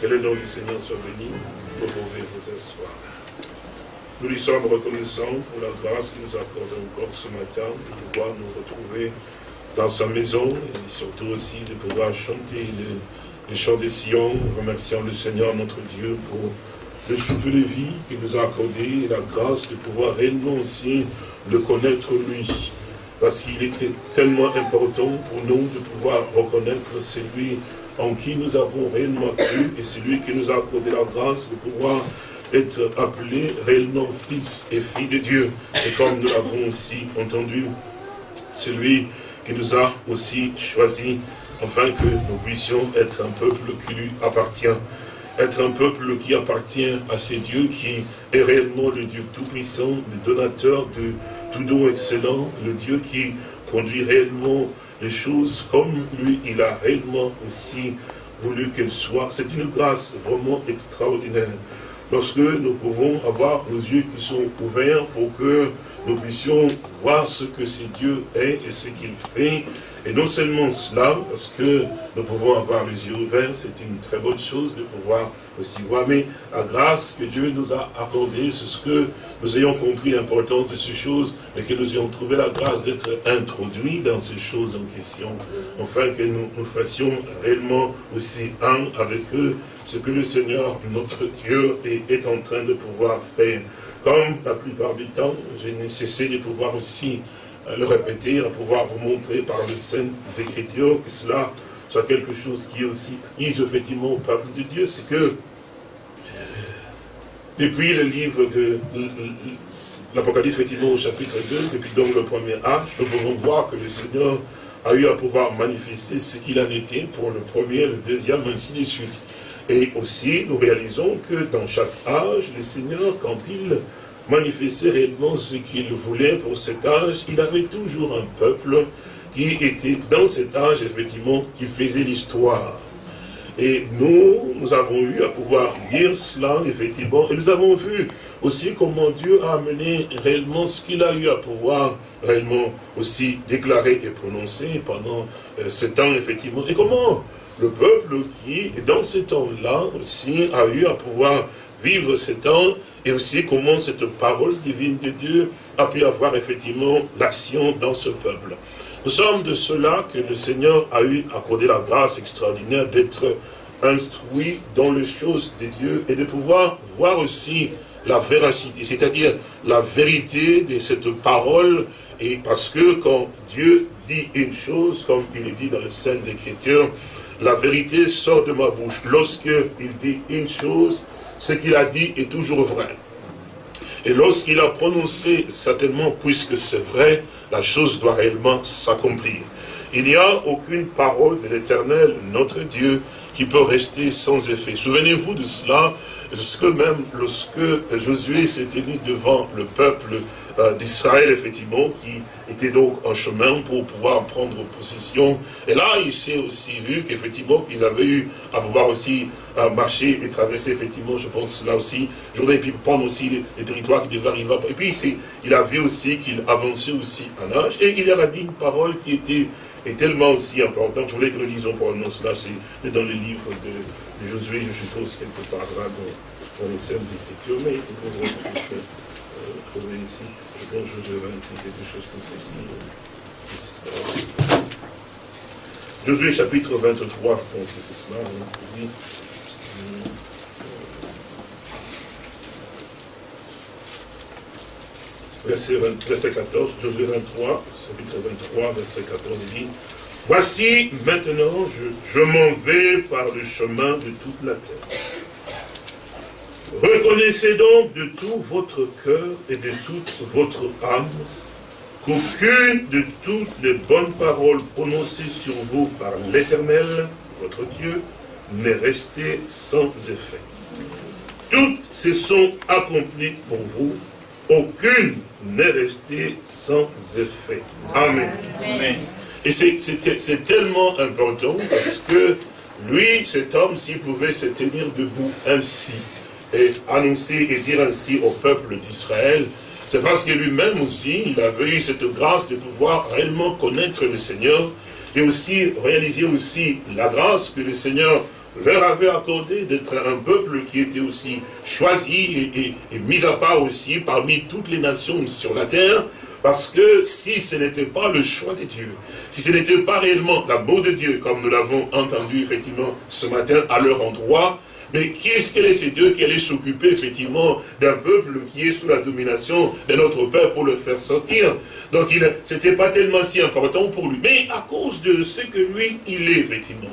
Que le nom du Seigneur soit béni. Vous pouvez vous asseoir. Nous lui sommes reconnaissants pour la grâce qu'il nous accorde encore ce matin de pouvoir nous retrouver dans sa maison et surtout aussi de pouvoir chanter le, chant des Sion, remerciant le Seigneur notre Dieu pour le souffle de vie qu'il nous a accordé et la grâce de pouvoir réellement aussi le connaître lui. Parce qu'il était tellement important pour nous de pouvoir reconnaître celui en qui nous avons réellement cru et celui qui nous a accordé la grâce de pouvoir être appelé réellement fils et fille de Dieu. Et comme nous l'avons aussi entendu, celui qui nous a aussi choisi, afin que nous puissions être un peuple qui lui appartient, être un peuple qui appartient à ces dieux, qui est réellement le Dieu tout-puissant, le donateur de tout don excellent, le Dieu qui conduit réellement les choses comme lui, il a réellement aussi voulu qu'elles soient. C'est une grâce vraiment extraordinaire. Lorsque nous pouvons avoir nos yeux qui sont ouverts pour que nous puissions voir ce que ce Dieu est et ce qu'il fait, et non seulement cela, parce que nous pouvons avoir les yeux ouverts, c'est une très bonne chose de pouvoir aussi mais la grâce que Dieu nous a accordée, c'est ce que nous ayons compris l'importance de ces choses, et que nous ayons trouvé la grâce d'être introduits dans ces choses en question, afin que nous, nous fassions réellement aussi un avec eux, ce que le Seigneur, notre Dieu, est, est en train de pouvoir faire. Comme la plupart du temps, j'ai nécessité de pouvoir aussi le répéter, à pouvoir vous montrer par les saintes écritures que cela soit quelque chose qui est aussi mise effectivement au peuple de Dieu, c'est que depuis le livre de l'Apocalypse, effectivement, au chapitre 2, depuis donc le premier âge, nous pouvons voir que le Seigneur a eu à pouvoir manifester ce qu'il en était pour le premier, le deuxième, ainsi de suite. Et aussi, nous réalisons que dans chaque âge, le Seigneur, quand il manifester réellement ce qu'il voulait pour cet âge, il avait toujours un peuple qui était dans cet âge, effectivement, qui faisait l'histoire. Et nous, nous avons eu à pouvoir lire cela, effectivement, et nous avons vu aussi comment Dieu a amené réellement ce qu'il a eu à pouvoir réellement aussi déclarer et prononcer pendant euh, temps, effectivement, et comment le peuple qui, dans ce temps-là, aussi a eu à pouvoir vivre ce temps et aussi comment cette parole divine de Dieu a pu avoir effectivement l'action dans ce peuple. Nous sommes de cela que le Seigneur a eu accordé la grâce extraordinaire d'être instruit dans les choses de Dieu et de pouvoir voir aussi la véracité, c'est-à-dire la vérité de cette parole, et parce que quand Dieu dit une chose, comme il est dit dans les Saintes Écritures, la vérité sort de ma bouche. Lorsque il dit une chose, ce qu'il a dit est toujours vrai. Et lorsqu'il a prononcé, certainement, puisque c'est vrai, la chose doit réellement s'accomplir. Il n'y a aucune parole de l'éternel, notre Dieu, qui peut rester sans effet. Souvenez-vous de cela, ce que même lorsque Josué s'est tenu devant le peuple euh, d'Israël, effectivement, qui était donc en chemin pour pouvoir prendre possession. Et là, il s'est aussi vu qu'effectivement, qu'ils avaient eu à pouvoir aussi euh, marcher et traverser, effectivement, je pense, là aussi, journée, et puis prendre aussi les, territoires qui devaient arriver. Et puis, il a vu aussi qu'il avançait aussi en âge. Et il y a dit une parole qui était est tellement aussi importante. Je voulais que nous lisions probablement cela, c'est dans le livre de, Josué, je suppose, quelque part là, dans, les scènes d'écriture, mais nous pouvons trouver ici. Je pense que Josué va écrire quelque chose comme ceci. Josué chapitre 23, je pense que c'est cela. Hein, verset, verset 14, Josué 23, chapitre 23, verset 14, il dit, Voici maintenant, je m'en vais par le chemin de toute la terre. Reconnaissez donc de tout votre cœur et de toute votre âme qu'aucune de toutes les bonnes paroles prononcées sur vous par l'Éternel, votre Dieu, n'est restée sans effet. Toutes se sont accomplies pour vous, aucune n'est restée sans effet. Amen. Et c'est tellement important parce que lui, cet homme, s'il pouvait se tenir debout ainsi, et annoncer et dire ainsi au peuple d'Israël, c'est parce que lui-même aussi, il avait eu cette grâce de pouvoir réellement connaître le Seigneur et aussi réaliser aussi la grâce que le Seigneur leur avait accordé d'être un peuple qui était aussi choisi et, mis à part aussi parmi toutes les nations sur la terre, parce que si ce n'était pas le choix de Dieu, si ce n'était pas réellement l'amour de Dieu, comme nous l'avons entendu effectivement ce matin à leur endroit, mais qui est-ce qu'elle est ces deux qui allaient s'occuper effectivement d'un peuple qui est sous la domination de notre père pour le faire sortir? Donc ce n'était pas tellement si important pour lui. Mais à cause de ce que lui, il est effectivement.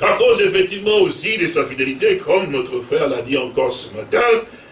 À cause effectivement aussi de sa fidélité, comme notre frère l'a dit encore ce matin,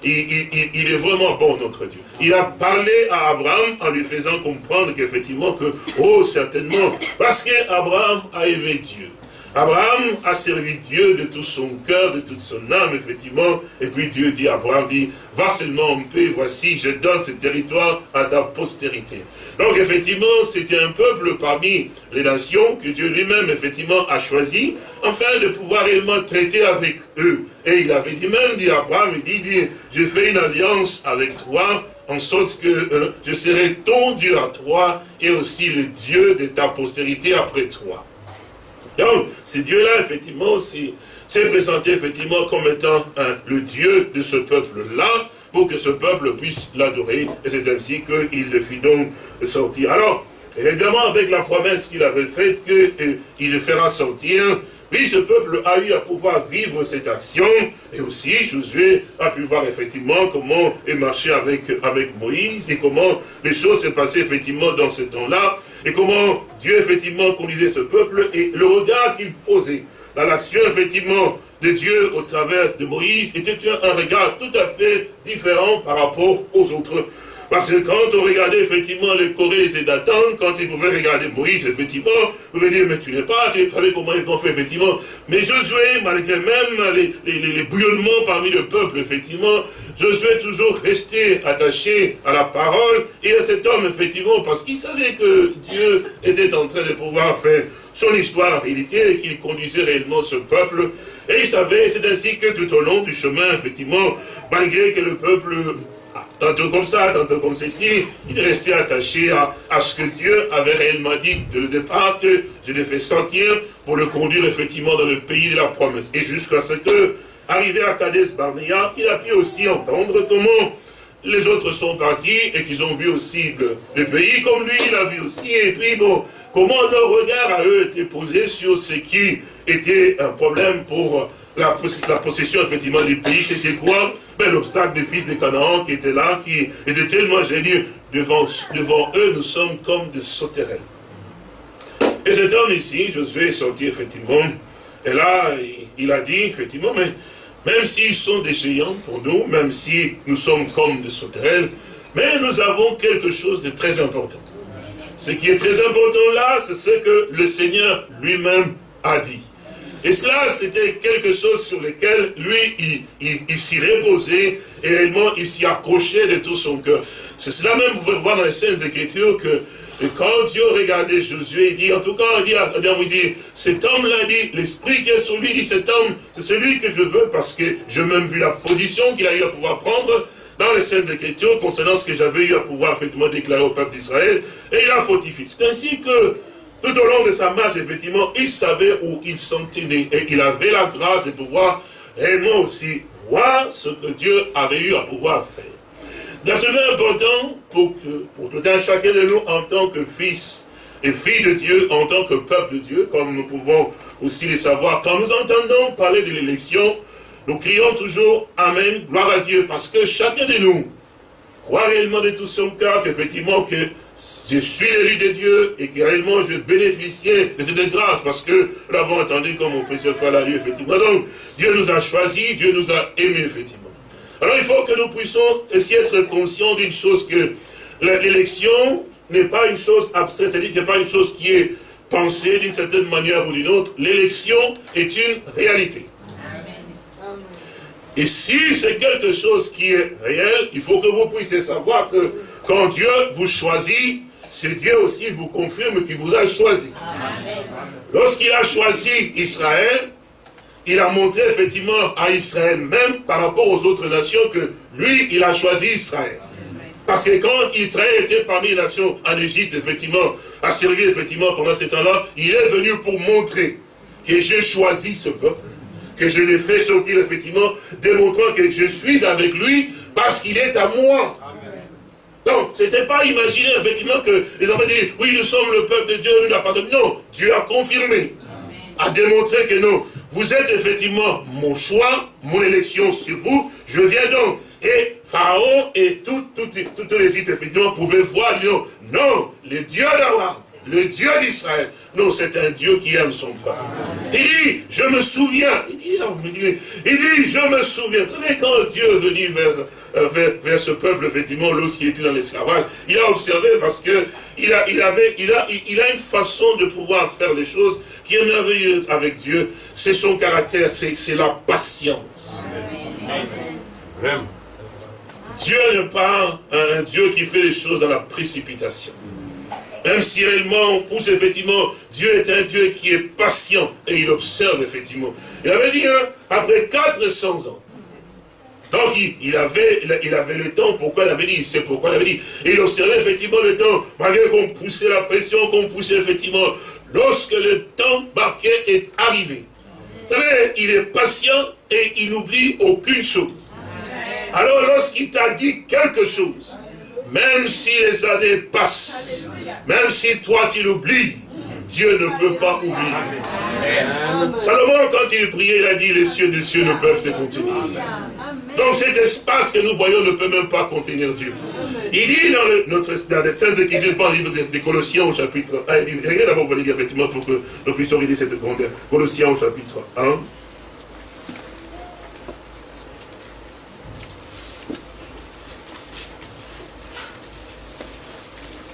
il, il, est vraiment bon, notre Dieu. Il a parlé à Abraham en lui faisant comprendre qu'effectivement que, oh, certainement, parce qu'Abraham a aimé Dieu. Abraham a servi Dieu de tout son cœur, de toute son âme, effectivement. Et puis Dieu dit à Abraham, dit, va seulement en paix, voici, je donne ce territoire à ta postérité. Donc effectivement, c'était un peuple parmi les nations que Dieu lui-même, effectivement, a choisi, afin de pouvoir réellement traiter avec eux. Et il avait dit même, dit Abraham, il dit, dit je fais une alliance avec toi, en sorte que euh, je serai ton Dieu à toi, et aussi le Dieu de ta postérité après toi. Donc, ce Dieu-là, effectivement, s'est présenté effectivement comme étant le Dieu de ce peuple-là, pour que ce peuple puisse l'adorer. Et c'est ainsi qu'il le fit donc sortir. Alors, évidemment, avec la promesse qu'il avait faite, qu'il le fera sortir, oui, ce peuple a eu à pouvoir vivre cette action, et aussi Josué a pu voir effectivement comment il marchait avec, avec Moïse, et comment les choses se passaient effectivement dans ce temps-là, et comment Dieu effectivement conduisait ce peuple, et le regard qu'il posait dans l'action effectivement de Dieu au travers de Moïse était un regard tout à fait différent par rapport aux autres parce que quand on regardait effectivement les Corées et Dathan, quand ils pouvaient regarder Moïse, effectivement, vous pouvez dire, mais tu n'es pas, tu savais comment ils ont fait, effectivement. Mais Josué, malgré même les, les, bouillonnements parmi le peuple, effectivement, Josué toujours resté attaché à la parole et à cet homme, effectivement, parce qu'il savait que Dieu était en train de pouvoir faire son histoire en réalité et qu'il conduisait réellement ce peuple. Et il savait, c'est ainsi que tout au long du chemin, effectivement, malgré que le peuple tantôt comme ça, tantôt comme ceci, il est resté attaché à, ce que Dieu avait réellement dit de le départ, que je l'ai fait sortir pour le conduire effectivement dans le pays de la promesse. Et jusqu'à ce que, arrivé à Kadesh Barnea, il a pu aussi entendre comment les autres sont partis et qu'ils ont vu aussi le, pays comme lui, il a vu aussi. Et puis bon, comment leur regard à eux était posé sur ce qui était un problème pour la, la possession effectivement du pays, c'était quoi? L'obstacle des fils de Canaan qui étaient là, qui était tellement génieux. Devant, devant eux, nous sommes comme des sauterelles. Et cet homme ici, Josué est sorti effectivement, et là, il a dit effectivement, mais même s'ils sont des géants pour nous, même si nous sommes comme des sauterelles, mais nous avons quelque chose de très important. Ce qui est très important là, c'est ce que le Seigneur lui-même a dit. Et cela, c'était quelque chose sur lequel lui, il, s'y reposait et réellement il s'y accrochait de tout son cœur. C'est cela même, vous pouvez voir dans les scènes d'écriture que quand Dieu regardait Josué, il dit, en tout cas, il dit, il dit cet homme-là, dit, l'esprit qui est sur lui, dit, cet homme, c'est celui que je veux parce que j'ai même vu la position qu'il a eu à pouvoir prendre dans les scènes d'écriture concernant ce que j'avais eu à pouvoir effectivement déclarer au peuple d'Israël, et il a fortifié. C'est ainsi que tout au long de sa marche, effectivement, il savait où il s'en tenait. Et il avait la grâce de pouvoir réellement aussi voir ce que Dieu avait eu à pouvoir faire. C'est important pour, que, pour tout un chacun de nous en tant que fils et filles de Dieu, en tant que peuple de Dieu, comme nous pouvons aussi le savoir. Quand nous entendons parler de l'élection, nous crions toujours Amen, gloire à Dieu, parce que chacun de nous croit réellement de tout son cœur qu'effectivement que je suis l'élu de Dieu et que réellement je bénéficiais de cette grâce parce que nous l'avons entendu comme mon précieux frère l'a dit effectivement. Donc, Dieu nous a choisis, Dieu nous a aimés effectivement. Alors il faut que nous puissions essayer d'être conscients d'une chose que l'élection n'est pas une chose abstraite, c'est-à-dire qu'il n'est pas une chose qui est pensée d'une certaine manière ou d'une autre. L'élection est une réalité. Et si c'est quelque chose qui est réel, il faut que vous puissiez savoir que quand Dieu vous choisit, c'est Dieu aussi vous confirme qu'il vous a choisi. Lorsqu'il a choisi Israël, il a montré effectivement à Israël même par rapport aux autres nations que lui, il a choisi Israël. Parce que quand Israël était parmi les nations en Égypte, effectivement, a servi effectivement pendant ce temps-là, il est venu pour montrer que j'ai choisi ce peuple que je l'ai fait sortir, effectivement, démontrant que je suis avec lui parce qu'il est à moi. Donc, c'était pas imaginer effectivement que les enfants disent, oui, nous sommes le peuple de Dieu, nous l'appartenons. Non, Dieu a confirmé, a démontré que non, vous êtes effectivement mon choix, mon élection sur vous, je viens donc. Et Pharaon et toutes tout, les sites, effectivement, pouvaient voir, non, non, le Dieu d'Abraham, le Dieu d'Israël, non, c'est un Dieu qui aime son peuple. Il dit, je me souviens, il dit, il dit je me souviens. Vous savez, quand Dieu est venu vers, euh, vers, vers, ce peuple, effectivement, lorsqu'il était dans l'esclavage, il a observé parce que il a, il avait, il a, il a une façon de pouvoir faire les choses qui est merveilleuse avec Dieu. C'est son caractère, c'est la patience. Dieu n'est pas un Dieu qui fait les choses dans la précipitation. Même si réellement, pousse effectivement, Dieu est un Dieu qui est patient et il observe effectivement. Il avait dit, hein, après 400 ans, donc il, avait, le temps, pourquoi il avait dit, c'est pourquoi il avait dit. Il observait effectivement le temps, malgré qu'on poussait la pression, qu'on poussait effectivement, lorsque le temps marqué est arrivé. il est patient et il n'oublie aucune chose. Alors lorsqu'il t'a dit quelque chose, même si les années passent, même si toi tu l'oublies, Dieu ne peut pas oublier. Salomon, quand il priait, il a dit, les cieux des cieux ne peuvent te contenir. Donc cet espace que nous voyons ne peut même pas contenir Dieu. Il dit dans, le, notre, dans les qui dans le livre des, Colossiens au chapitre 1, il dit, regardez d'abord, vous lire effectivement pour que nous puissions regarder cette grandeur. Colossiens au chapitre 1.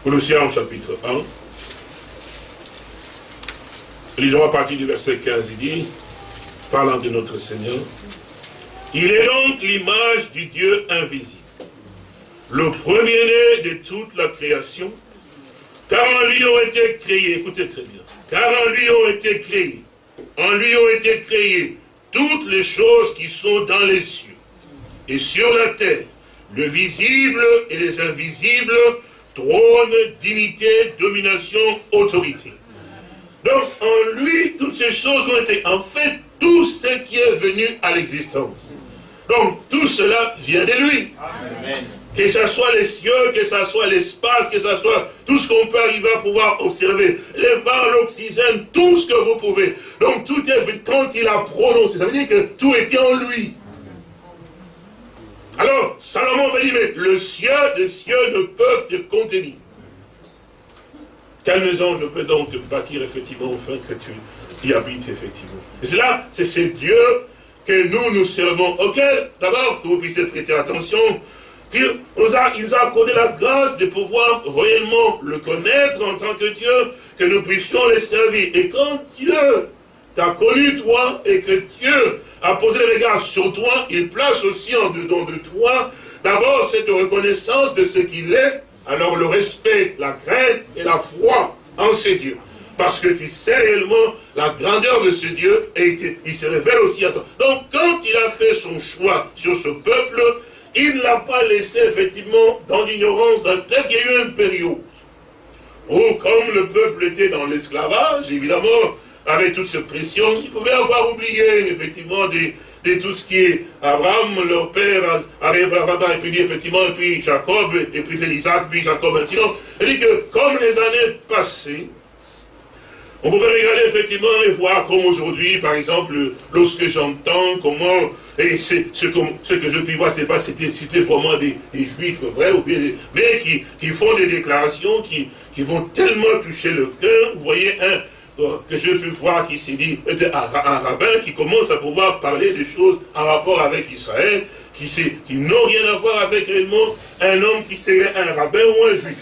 Colossiens chapitre 1. Lisons à partir du verset 15, il dit, parlant de notre Seigneur, il est donc l'image du Dieu invisible, le premier-né de toute la création, car en lui ont été créés, écoutez très bien, car en lui ont été créés, en lui ont été créées toutes les choses qui sont dans les cieux et sur la terre, le visible et les invisibles, trône, dignité, domination, autorité. Donc, en lui, toutes ces choses ont été, en fait, tout ce qui est venu à l'existence. Donc, tout cela vient de lui. Que ce soit les cieux, que ce soit l'espace, que ce soit tout ce qu'on peut arriver à pouvoir observer. Les vents, l'oxygène, tout ce que vous pouvez. Donc, tout est, quand il a prononcé, ça veut dire que tout était en lui. Alors, Salomon va dire, mais le ciel des cieux ne peuvent te contenir. Quelle maison je peux donc te bâtir effectivement afin que tu y habites effectivement Et c'est là, c'est ce Dieu que nous nous servons, auquel, d'abord, que vous puissiez prêter attention, il nous, a, il nous a accordé la grâce de pouvoir réellement le connaître en tant que Dieu, que nous puissions le servir. Et quand Dieu t'a connu toi et que Dieu a posé le regard sur toi, il place aussi en dedans de toi d'abord cette reconnaissance de ce qu'il est, alors le respect, la crainte et la foi en ce Dieu. Parce que tu sais réellement la grandeur de ce Dieu et il se révèle aussi à toi. Donc quand il a fait son choix sur ce peuple, il ne l'a pas laissé effectivement dans l'ignorance. Peut-être qu'il y a eu une période où comme le peuple était dans l'esclavage, évidemment, avec toute cette pression, ils pouvaient avoir oublié effectivement de, tout ce qui est Abraham, leur père, arrive et puis effectivement, et puis Jacob, et puis Isaac, puis Jacob, et sinon, il dit que comme les années passées, on pouvait regarder effectivement et voir comme aujourd'hui, par exemple, lorsque j'entends comment, et c'est ce, que, ce que je puis voir, c'est pas c'était vraiment des, juifs vrais, ou bien mais qui, qui font des déclarations qui, qui vont tellement toucher le cœur. Vous voyez, un, que je pu voir qui s'est dit, un, rabbin qui commence à pouvoir parler des choses en rapport avec Israël, qui, n'ont rien à voir avec réellement un homme qui serait un rabbin ou un juif.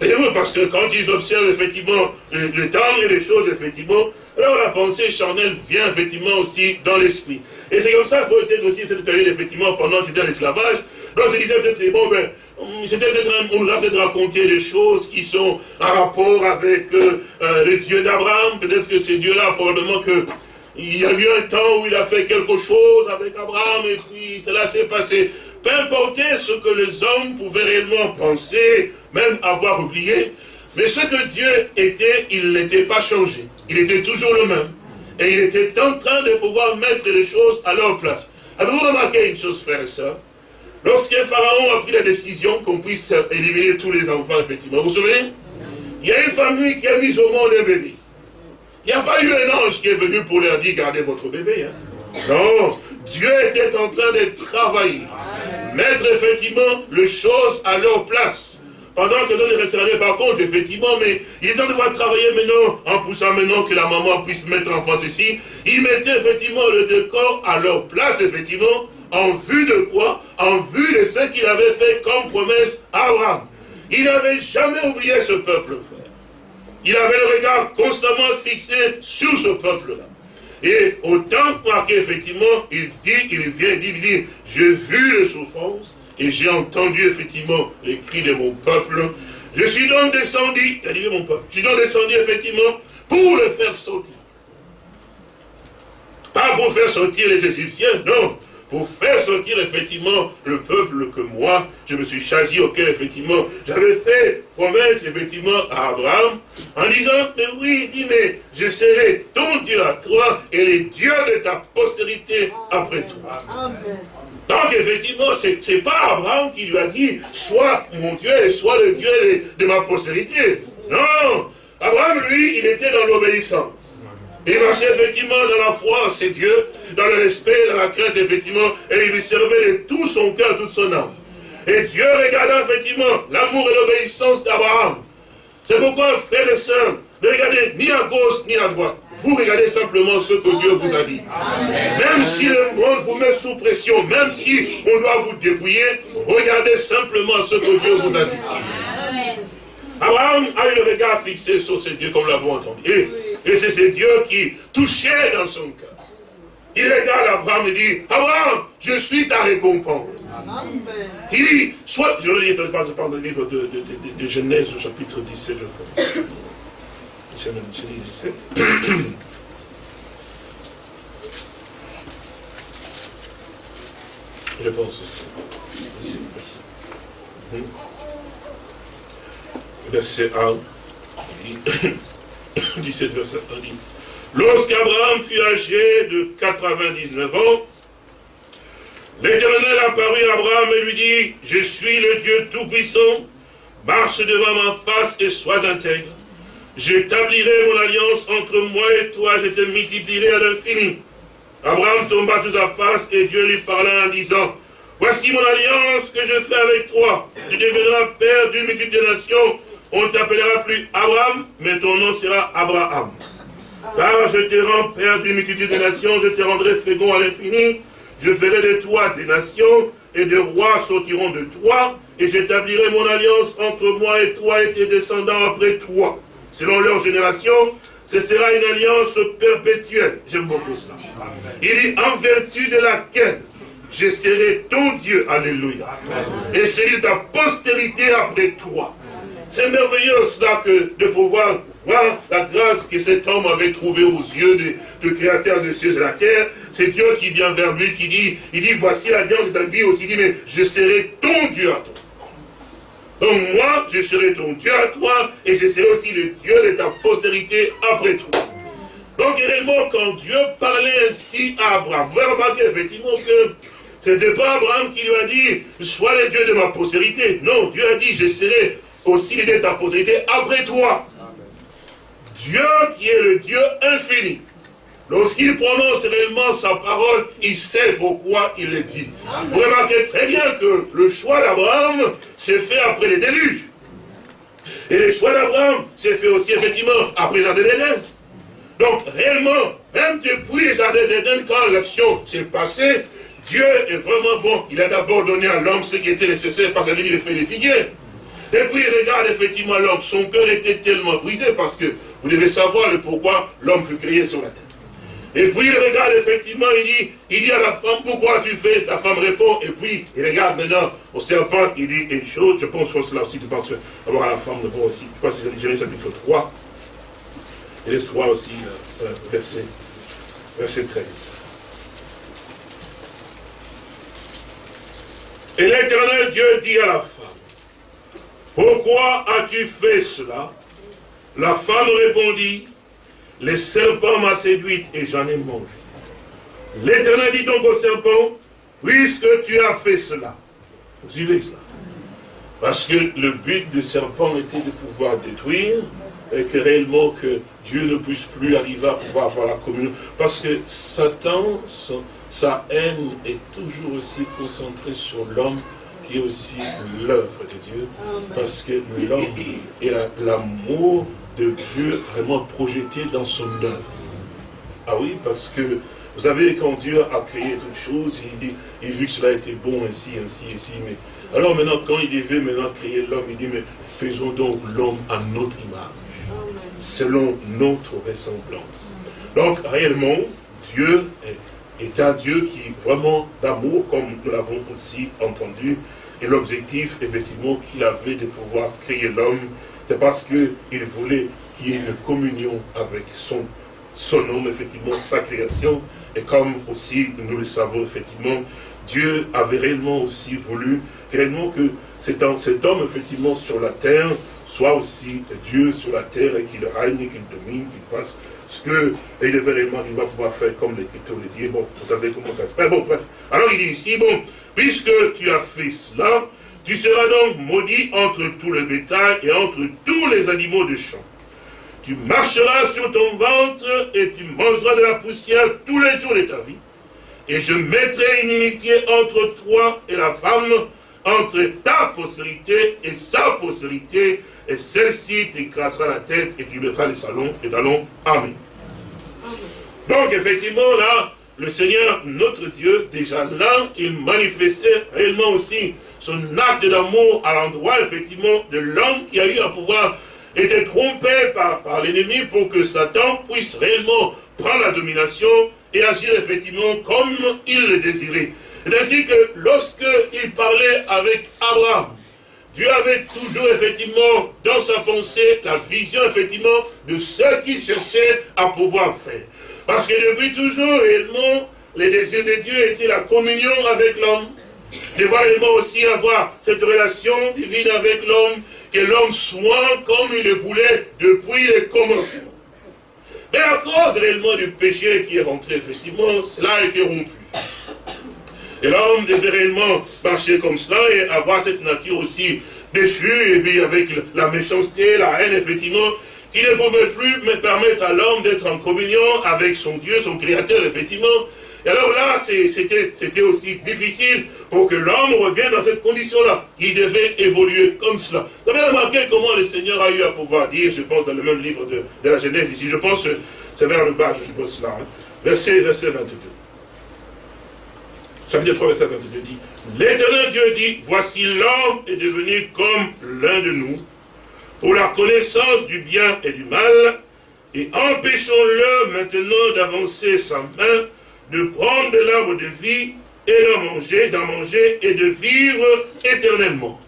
Et parce que quand ils observent effectivement le, temps et les choses, effectivement, alors la pensée charnelle vient effectivement aussi dans l'esprit. Et c'est comme ça que c'est aussi cette période, effectivement, pendant qu'il était en esclavage, donc se disait peut-être, bon ben, on nous a peut-être raconté des choses qui sont en rapport avec euh, euh, le Dieu d'Abraham. Peut-être que c'est Dieu-là, probablement que il y a eu un temps où il a fait quelque chose avec Abraham et puis cela s'est passé. Peu importe ce que les hommes pouvaient réellement penser, même avoir oublié, mais ce que Dieu était, il n'était pas changé. Il était toujours le même. Et il était en train de pouvoir mettre les choses à leur place. Avez-vous remarqué une chose, frère et soeur Lorsque Pharaon a pris la décision qu'on puisse éliminer tous les enfants, effectivement, vous vous souvenez? Il y a une famille qui a mis au monde un bébé. Il n'y a pas eu un ange qui est venu pour leur dire, gardez votre bébé. Hein. Non, Dieu était en train de travailler. Mettre effectivement les choses à leur place. Pendant que se rendaient pas compte, effectivement, mais il est temps de travailler maintenant, en poussant maintenant que la maman puisse mettre en face ici. Il mettait effectivement le décor à leur place, effectivement, en vue de quoi? En vue de ce qu'il avait fait comme promesse à Abraham. Il n'avait jamais oublié ce peuple, frère. Il avait le regard constamment fixé sur ce peuple-là. Et autant qu'effectivement, il dit, il vient, il dit, il dit, j'ai vu les souffrances, et j'ai entendu effectivement les cris de mon peuple. Je suis donc descendu, il a dit mon peuple, je suis donc descendu effectivement pour le faire sortir. Pas pour faire sortir les Égyptiens, non, pour faire sortir effectivement le peuple que moi, je me suis choisi, auquel effectivement j'avais fait promesse effectivement à Abraham, en disant que oui, il dit, mais je serai ton Dieu à toi et les dieux de ta postérité après toi. Donc effectivement, ce n'est pas Abraham qui lui a dit, soit mon Dieu et soit le Dieu de, ma postérité. Non, Abraham, lui, il était dans l'obéissance. Il marchait effectivement dans la foi en ses dieux, dans le respect, dans la crainte, effectivement, et il lui servait de tout son cœur, toute son âme. Et Dieu regardant effectivement l'amour et l'obéissance d'Abraham. C'est pourquoi, frères et sœurs, ne regardez ni à gauche ni à droite. Vous regardez simplement ce que Dieu vous a dit. Même si le monde vous met sous pression, même si on doit vous dépouiller, regardez simplement ce que Dieu vous a dit. Abraham a eu le regard fixé sur ce Dieu comme nous l'avons entendu. Et, c'est ce Dieu qui touchait dans son cœur. Il regarde Abraham et dit, Abraham, je suis ta récompense. Il dit, soit, je le lis, dans le livre de, de, de, Genèse au chapitre 17, je crois. Genèse 17. Je pense. Verset 1. 17 verset 1 dit. Lorsqu'Abraham fut âgé de 99 ans, l'Éternel apparut à Abraham et lui dit, je suis le Dieu Tout-Puissant, marche devant ma face et sois intègre. J'établirai mon alliance entre moi et toi, je te multiplierai à l'infini. Abraham tomba sous sa face et Dieu lui parla en disant, Voici mon alliance que je fais avec toi. Tu deviendras père d'une multitude de nations. On ne t'appellera plus Abraham, mais ton nom sera Abraham. Car je te rends père d'une multitude de nations, je te rendrai fécond à l'infini. Je ferai de toi des nations, et des rois sortiront de toi, et j'établirai mon alliance entre moi et toi et tes descendants après toi. Selon leur génération, ce sera une alliance perpétuelle. J'aime beaucoup ça. Il dit, en vertu de laquelle je serai ton Dieu. Alléluia. Et c'est ta postérité après toi. C'est merveilleux cela que de pouvoir voir la grâce que cet homme avait trouvée aux yeux du créateur des cieux et de la terre. C'est Dieu qui vient vers lui, qui dit, il dit, voici l'alliance vie aussi, il dit, mais je serai ton Dieu à toi. Donc moi, je serai ton Dieu à toi, et je serai aussi le Dieu de ta postérité après toi. Donc réellement, quand Dieu parlait ainsi à Abraham, vous remarquer effectivement que ce n'est pas Abraham qui lui a dit, sois le Dieu de ma postérité. Non, Dieu a dit, je serai aussi le Dieu de ta postérité après toi. Dieu qui est le Dieu infini. Lorsqu'il prononce réellement sa parole, il sait pourquoi il le dit. Vous remarquez très bien que le choix d'Abraham s'est fait après les déluges. Et le choix d'Abraham s'est fait aussi effectivement après les jardin d'Éden. Donc réellement, même depuis les jardins d'Éden, quand l'action s'est passée, Dieu est vraiment bon. Il a d'abord donné à l'homme ce qui était nécessaire parce qu'il fait les figuiers. Et puis il regarde effectivement l'homme. Son cœur était tellement brisé parce que vous devez savoir le pourquoi l'homme fut créé sur la terre. Et puis il regarde effectivement, il dit, il dit à la femme, pourquoi tu fais La femme répond, et puis il regarde maintenant au serpent, il dit une chose, je pense que cela aussi, tu penses avoir à la femme répond aussi. Je crois que c'est Jérémie chapitre 3, et les 3 aussi, euh, euh, verset, verset 13. Et l'éternel Dieu dit à la femme, pourquoi as-tu fait cela? La femme répondit, le serpent m'a séduite et j'en ai mangé. L'éternel dit donc au serpent, puisque tu as fait cela, vous suivez cela Parce que le but du serpent était de pouvoir détruire, et que réellement que Dieu ne puisse plus arriver à pouvoir avoir la communion. Parce que Satan, sa haine est toujours aussi concentrée sur l'homme aussi l'œuvre de Dieu. Parce que l'homme est l'amour de Dieu vraiment projeté dans son œuvre. Ah oui, parce que vous savez, quand Dieu a créé toutes choses, il dit, il vu que cela était bon ainsi, ainsi, ainsi, mais alors maintenant, quand il veut maintenant créer l'homme, il dit, mais faisons donc l'homme à notre image, selon notre ressemblance. Donc, réellement, Dieu est, est un Dieu qui est vraiment d'amour, comme nous l'avons aussi entendu, et l'objectif, effectivement, qu'il avait de pouvoir créer l'homme, c'est parce qu'il voulait qu'il y ait une communion avec son, son homme, effectivement, sa création, et comme aussi nous le savons effectivement, Dieu avait réellement aussi voulu réellement que cet homme, effectivement sur la terre soit aussi Dieu sur la terre et qu'il règne, qu'il domine, qu'il fasse ce que il devait réellement il va pouvoir faire comme l'Écriture le dit. Bon, vous savez comment ça se passe. Bon, bref. Alors il dit ici, bon, puisque tu as fait cela, tu seras donc maudit entre tous les bétails et entre tous les animaux de champ. Tu marcheras sur ton ventre et tu mangeras de la poussière tous les jours de ta vie. Et je mettrai une inimitié entre toi et la femme, entre ta postérité et sa postérité, et celle-ci t'écrasera la tête et tu mettras les salons et talons. Amen. Donc effectivement là, le Seigneur, notre Dieu, déjà là, il manifestait réellement aussi son acte d'amour à l'endroit, effectivement, de l'homme qui a eu à pouvoir était trompé par, par l'ennemi pour que Satan puisse réellement prendre la domination et agir effectivement comme il le désirait. C'est ainsi que lorsqu'il parlait avec Abraham, Dieu avait toujours effectivement dans sa pensée la vision effectivement de ce qu'il cherchait à pouvoir faire. Parce que depuis toujours réellement, les désirs de Dieu étaient la communion avec l'homme, de voir réellement aussi avoir cette relation divine avec l'homme, que l'homme soit comme il le voulait depuis le commencement. Mais à cause réellement du péché qui est rentré, effectivement, cela a été rompu. Et l'homme devait réellement marcher comme cela et avoir cette nature aussi déchue, et puis avec la méchanceté, la haine, effectivement, qui ne pouvait plus me permettre à l'homme d'être en communion avec son Dieu, son Créateur, effectivement, et alors là, c'était aussi difficile pour que l'homme revienne dans cette condition-là. Il devait évoluer comme cela. Vous avez remarqué comment le Seigneur a eu à pouvoir dire, je pense dans le même livre de, la Genèse ici, je pense, c'est vers le bas, je suppose cela, hein. verset, verset 22. Chapitre 3, verset 22 dit, L'Éternel Dieu dit, voici l'homme est devenu comme l'un de nous, pour la connaissance du bien et du mal, et empêchons-le maintenant d'avancer sa main de prendre de l'arbre de vie et d'en manger, d'en manger et de vivre éternellement.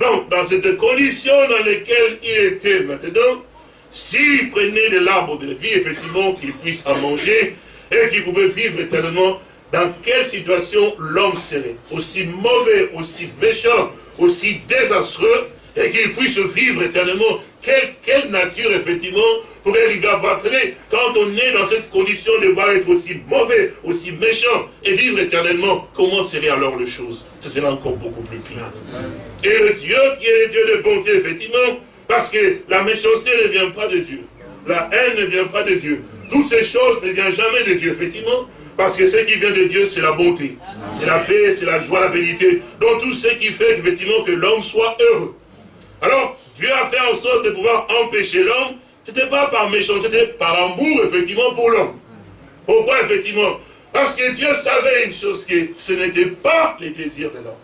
Donc, dans cette condition dans laquelle il était maintenant, s'il prenait de l'arbre de vie, effectivement, qu'il puisse en manger et qu'il pouvait vivre éternellement, dans quelle situation l'homme serait? Aussi mauvais, aussi méchant, aussi désastreux, et qu'il puisse vivre éternellement. Quelle, quelle nature, effectivement, pourrait arriver à quand on est dans cette condition de voir être aussi mauvais, aussi méchant, et vivre éternellement, comment serait alors le chose? Ce serait encore beaucoup plus pire. Et le Dieu qui est le Dieu de bonté, effectivement, parce que la méchanceté ne vient pas de Dieu. La haine ne vient pas de Dieu. Toutes ces choses ne viennent jamais de Dieu, effectivement, parce que ce qui vient de Dieu, c'est la bonté. C'est la paix, c'est la joie, la bénité. Donc tout ce qui fait, effectivement, que l'homme soit heureux. Alors, Dieu a fait en sorte de pouvoir empêcher l'homme ce n'était pas par méchanceté, c'était par amour, effectivement, pour l'homme. Pourquoi, effectivement? Parce que Dieu savait une chose, que ce n'était pas les désirs de l'homme.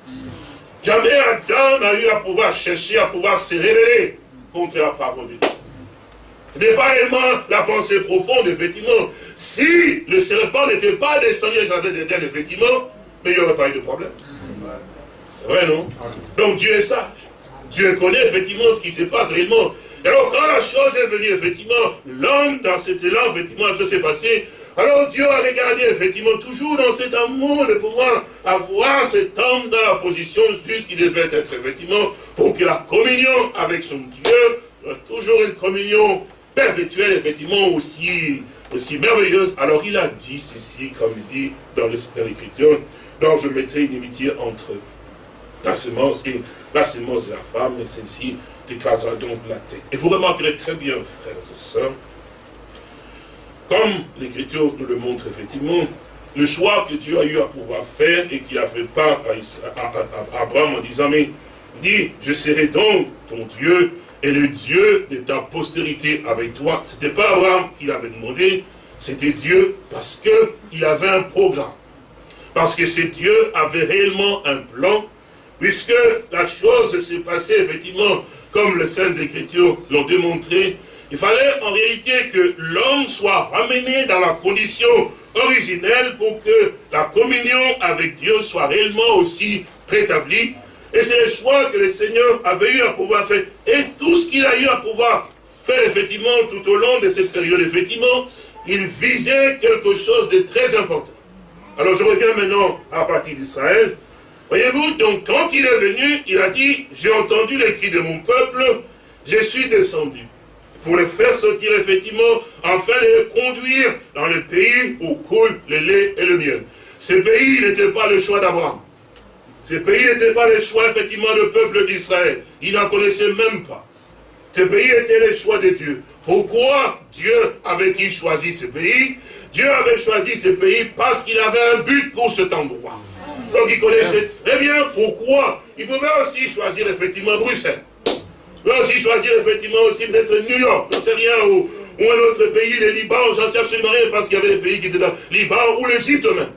Jamais Adam n'a eu à pouvoir chercher, à pouvoir se révéler contre la parole de Dieu. Ce n'est pas réellement la pensée profonde, effectivement. Si le serpent n'était pas descendu au jardin d'Éden, effectivement, mais il n'y aurait pas eu de problème. C'est vrai, non? Donc Dieu est sage. Dieu connaît effectivement ce qui se passe réellement. Alors quand la chose est venue, effectivement, l'homme, dans cet élan, effectivement, la chose s'est passée, alors Dieu a regardé, effectivement, toujours dans cet amour de pouvoir avoir cet homme dans la position juste qu'il devait être, effectivement, pour que la communion avec son Dieu, toujours une communion perpétuelle, effectivement, aussi, aussi merveilleuse. Alors il a dit ceci, comme il dit dans l'Écriture, donc je mettrai une inimitié entre la semence et la semence de la femme, et celle-ci t'écrasera donc la tête. Et vous remarquerez très bien, frères et sœurs, comme l'Écriture nous le montre effectivement, le choix que Dieu a eu à pouvoir faire et qu'il a fait part à, Abraham en disant, mais dit, je serai donc ton Dieu et le Dieu de ta postérité avec toi. Ce n'était pas Abraham qui l'avait demandé, c'était Dieu parce qu'il avait un programme. Parce que ce Dieu avait réellement un plan, puisque la chose s'est passée effectivement comme les Saintes Écritures l'ont démontré. Il fallait en réalité que l'homme soit ramené dans la condition originelle pour que la communion avec Dieu soit réellement aussi rétablie. Et c'est le choix que le Seigneur avait eu à pouvoir faire. Et tout ce qu'il a eu à pouvoir faire, effectivement, tout au long de cette période, effectivement, il visait quelque chose de très important. Alors je reviens maintenant à partir d'Israël. Voyez-vous, donc quand il est venu, il a dit, j'ai entendu les cris de mon peuple, je suis descendu pour les faire sortir effectivement, afin de les conduire dans le pays où coule le lait et le miel. Ce pays n'était pas le choix d'Abraham. Ce pays n'était pas le choix effectivement du peuple d'Israël. Il n'en connaissait même pas. Ce pays était le choix de Dieu. Pourquoi Dieu avait-il choisi ce pays? Dieu avait choisi ce pays parce qu'il avait un but pour cet endroit. Donc il connaissait très bien pourquoi. Il pouvait aussi choisir effectivement Bruxelles. Il pouvait aussi choisir effectivement aussi peut-être New York, j'en sais rien, ou, un autre pays, le Liban, j'en sais absolument rien, parce qu'il y avait des pays qui étaient dans le Liban ou l'Égypte même.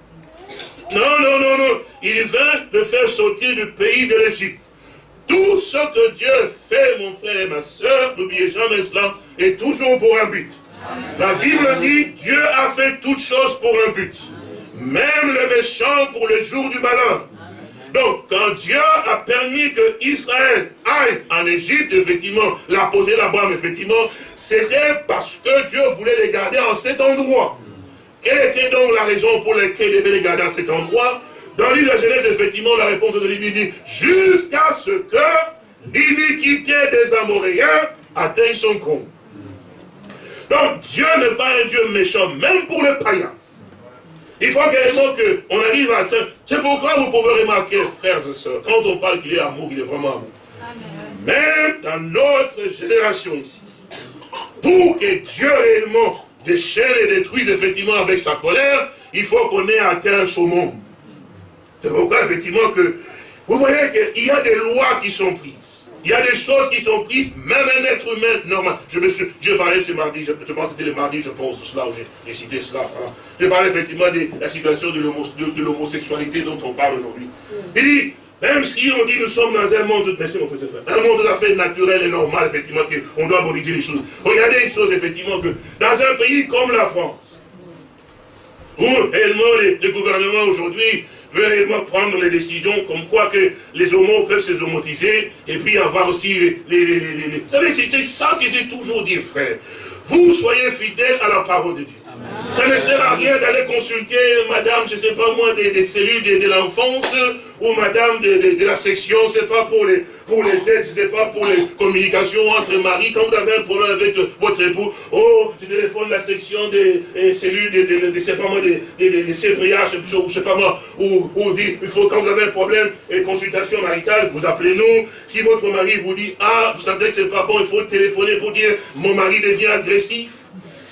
Non, non, non, non. Il vint de faire sortir du pays de l'Égypte. Tout ce que Dieu fait, mon frère et ma soeur, n'oubliez jamais cela, est toujours pour un but. La Bible dit, Dieu a fait toutes choses pour un but. Même le méchant pour le jour du malheur. Donc, quand Dieu a permis que Israël aille en Égypte, effectivement, la poser là-bas, effectivement, c'était parce que Dieu voulait les garder en cet endroit. Quelle était donc la raison pour laquelle il devait les garder en cet endroit? Dans l'île de Genèse, effectivement, la réponse de l'Église dit, jusqu'à ce que l'iniquité des Amoréens atteigne son compte. Donc Dieu n'est pas un Dieu méchant, même pour les païens. Il faut carrément qu'on arrive à atteindre. C'est pourquoi vous pouvez remarquer, frères et sœurs, quand on parle qu'il est amour, il est vraiment amour. Même dans notre génération ici, pour que Dieu réellement déchaîne et détruise effectivement avec sa colère, il faut qu'on ait atteint ce monde. C'est pourquoi effectivement que, vous voyez qu'il y a des lois qui sont prises. Il y a des choses qui sont prises, même un être humain normal. Je me suis, ce mardi, je, pense que c'était le mardi, je pense, cela, où j'ai cité cela. Je parlais effectivement de la situation de l'homosexualité dont on parle aujourd'hui. Il dit, même si on dit nous sommes dans un monde, merci mon un monde tout à naturel et normal, effectivement, qu'on doit aboliser les choses. Regardez les choses, effectivement, que dans un pays comme la France, où réellement les gouvernements aujourd'hui veut réellement prendre les décisions comme quoi que les homos peuvent se homotiser et puis avoir aussi les... Vous savez, c'est ça que j'ai toujours dit, frère. Vous soyez fidèles à la parole de Dieu. Ça ne sert à rien d'aller consulter madame, je ne sais pas moi, des, cellules de, l'enfance, ou madame de, la section, c'est pas pour les, pour les aides, je sais pas pour les communications entre maris. Quand vous avez un problème avec votre époux, oh, je téléphone la section des, cellules de, de, sais pas moi, des, des, des, je sais pas moi, ou, ou dit, il faut, quand vous avez un problème, et consultation maritale, vous appelez nous. Si votre mari vous dit, ah, vous savez que c'est pas bon, il faut téléphoner pour dire, mon mari devient agressif.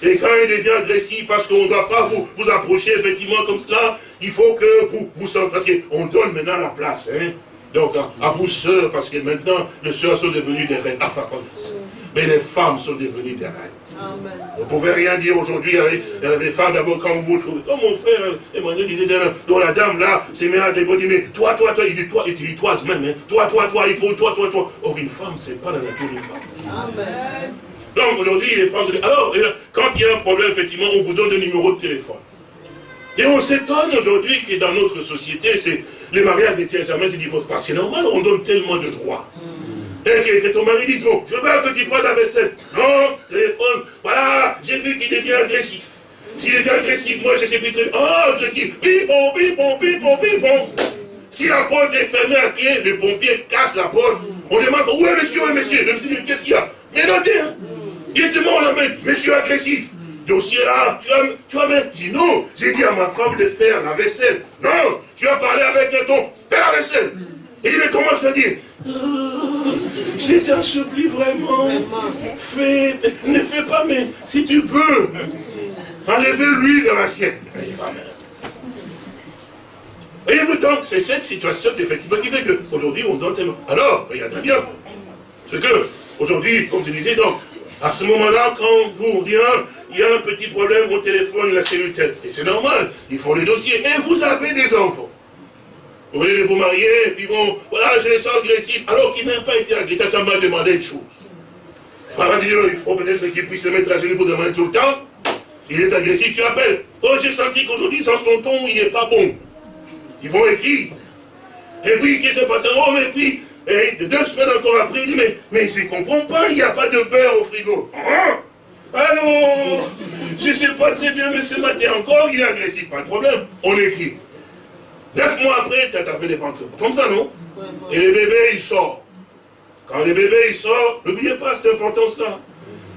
Et quand il devient agressif, parce qu'on ne doit pas vous, vous approcher effectivement comme cela, il faut que vous vous sentez, parce qu'on donne maintenant la place. Hein. Donc à, vous sœurs, parce que maintenant les sœurs sont devenues des reines. Enfin, mais les femmes sont devenues des reines. Vous ne pouvez rien dire aujourd'hui avec les femmes d'abord quand vous vous trouvez. Comme mon frère Emmanuel disait, dont la dame là s'est mise à déborder, mais toi, toi, toi, il dit toi, il dit toi même, hein. toi, toi, toi, il faut toi, toi, toi. Or une femme, c'est pas la nature d'une femme. Amen. Donc aujourd'hui, les femmes alors, quand il y a un problème, effectivement, on vous donne un numéro de téléphone. Et on s'étonne aujourd'hui que dans notre société, c'est les mariages des tiers jamais c'est divorce. Parce que c'est normal, on donne tellement de droits. Mm. Et que, ton mari dise, bon, je veux que tu fasses la vaisselle. Non, téléphone, voilà, j'ai vu qu'il devient agressif. S'il devient agressif, moi je sais plus très Oh, je dis, pipon, pipon, pipon, pipon. Si la porte est fermée à pied, le pompier casse la porte. On demande, où est monsieur, où est monsieur Le monsieur dit, qu'est-ce qu'il y a? Est noté, hein Il tellement la main, monsieur agressif. Dossier là, tu as, tu as même dit non, j'ai dit à ma femme de faire la vaisselle. Non, tu as parlé avec un ton, fais la vaisselle. Et il commence à dire, oh, j'ai enseveli vraiment, fais, ne fais pas, mais si tu peux, enlevez l'huile dans l'assiette. Voyez-vous donc, c'est cette situation effectivement qui fait qu'aujourd'hui on donne tellement. Alors, regardez bien. Ce que, aujourd'hui, comme je disais, donc, à ce moment-là, quand vous dites, il y a un petit problème au téléphone, la cellule tête, et c'est normal, il faut le dossier, et vous avez des enfants. Vous voulez vous marier, et puis bon, voilà, je les sens agressifs, alors qu'il n'a pas été agressif, ça m'a demandé une chose. il faut peut-être qu'il puisse se mettre à genoux pour demander tout le temps. Il est agressif, tu appelles. Oh, j'ai senti qu'aujourd'hui, sans son ton, il n'est pas bon. Ils vont écrire. Et puis, qu'est-ce qui s'est passé? Oh, mais puis, et deux semaines encore après, il dit, mais, mais je ne comprends pas, il n'y a pas de beurre au frigo. Hein? Alors, je ne sais pas très bien, mais ce matin encore, il est agressif, pas de problème. On écrit. Neuf mois après, tu as fait des ventres. Comme ça, non? Et le bébé, il sort. Quand le bébé, il sort, n'oubliez pas cette importance-là.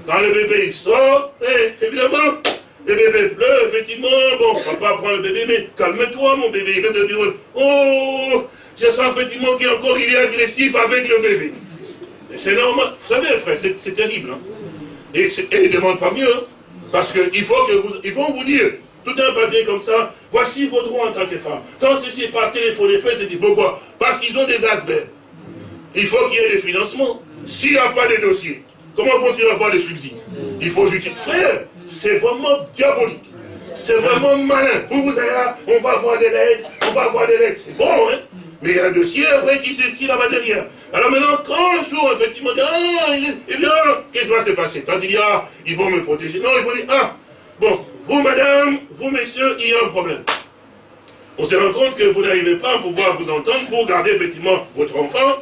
Quand le bébé, il sort, eh, évidemment, le bébé pleure, effectivement, bon, papa prend le bébé, mais calme-toi, mon bébé, il vient de dire, oh, je sens effectivement qu'il encore il est agressif avec le bébé. C'est normal. Vous savez, frère, c'est terrible. Hein? Et, il ne demande pas mieux. Hein. Parce qu'il faut que vous, ils vont vous dire, tout un papier comme ça, voici vos droits en tant que femme. Quand ceci est par téléphone fait, dit, pourquoi? Parce qu'ils ont des asperges. Il faut qu'il y ait des financements. S'il n'y a pas de dossiers, comment vont-ils avoir des subsides? Il faut justifier. Frère, c'est vraiment diabolique. C'est vraiment malin. Vous, vous allez là, on va avoir des lettres, on va avoir des lettres. C'est bon, hein mais il y a un dossier après qui s'inscrit là-bas derrière. Alors maintenant, quand un jour, effectivement, ah, eh bien, qu'est-ce qui va se passer? Tant il y a, ils vont me protéger. Non, ils vont dire, ah, bon, vous madame, vous messieurs, il y a un problème. On se rend compte que vous n'arrivez pas à pouvoir vous entendre pour garder effectivement votre enfant.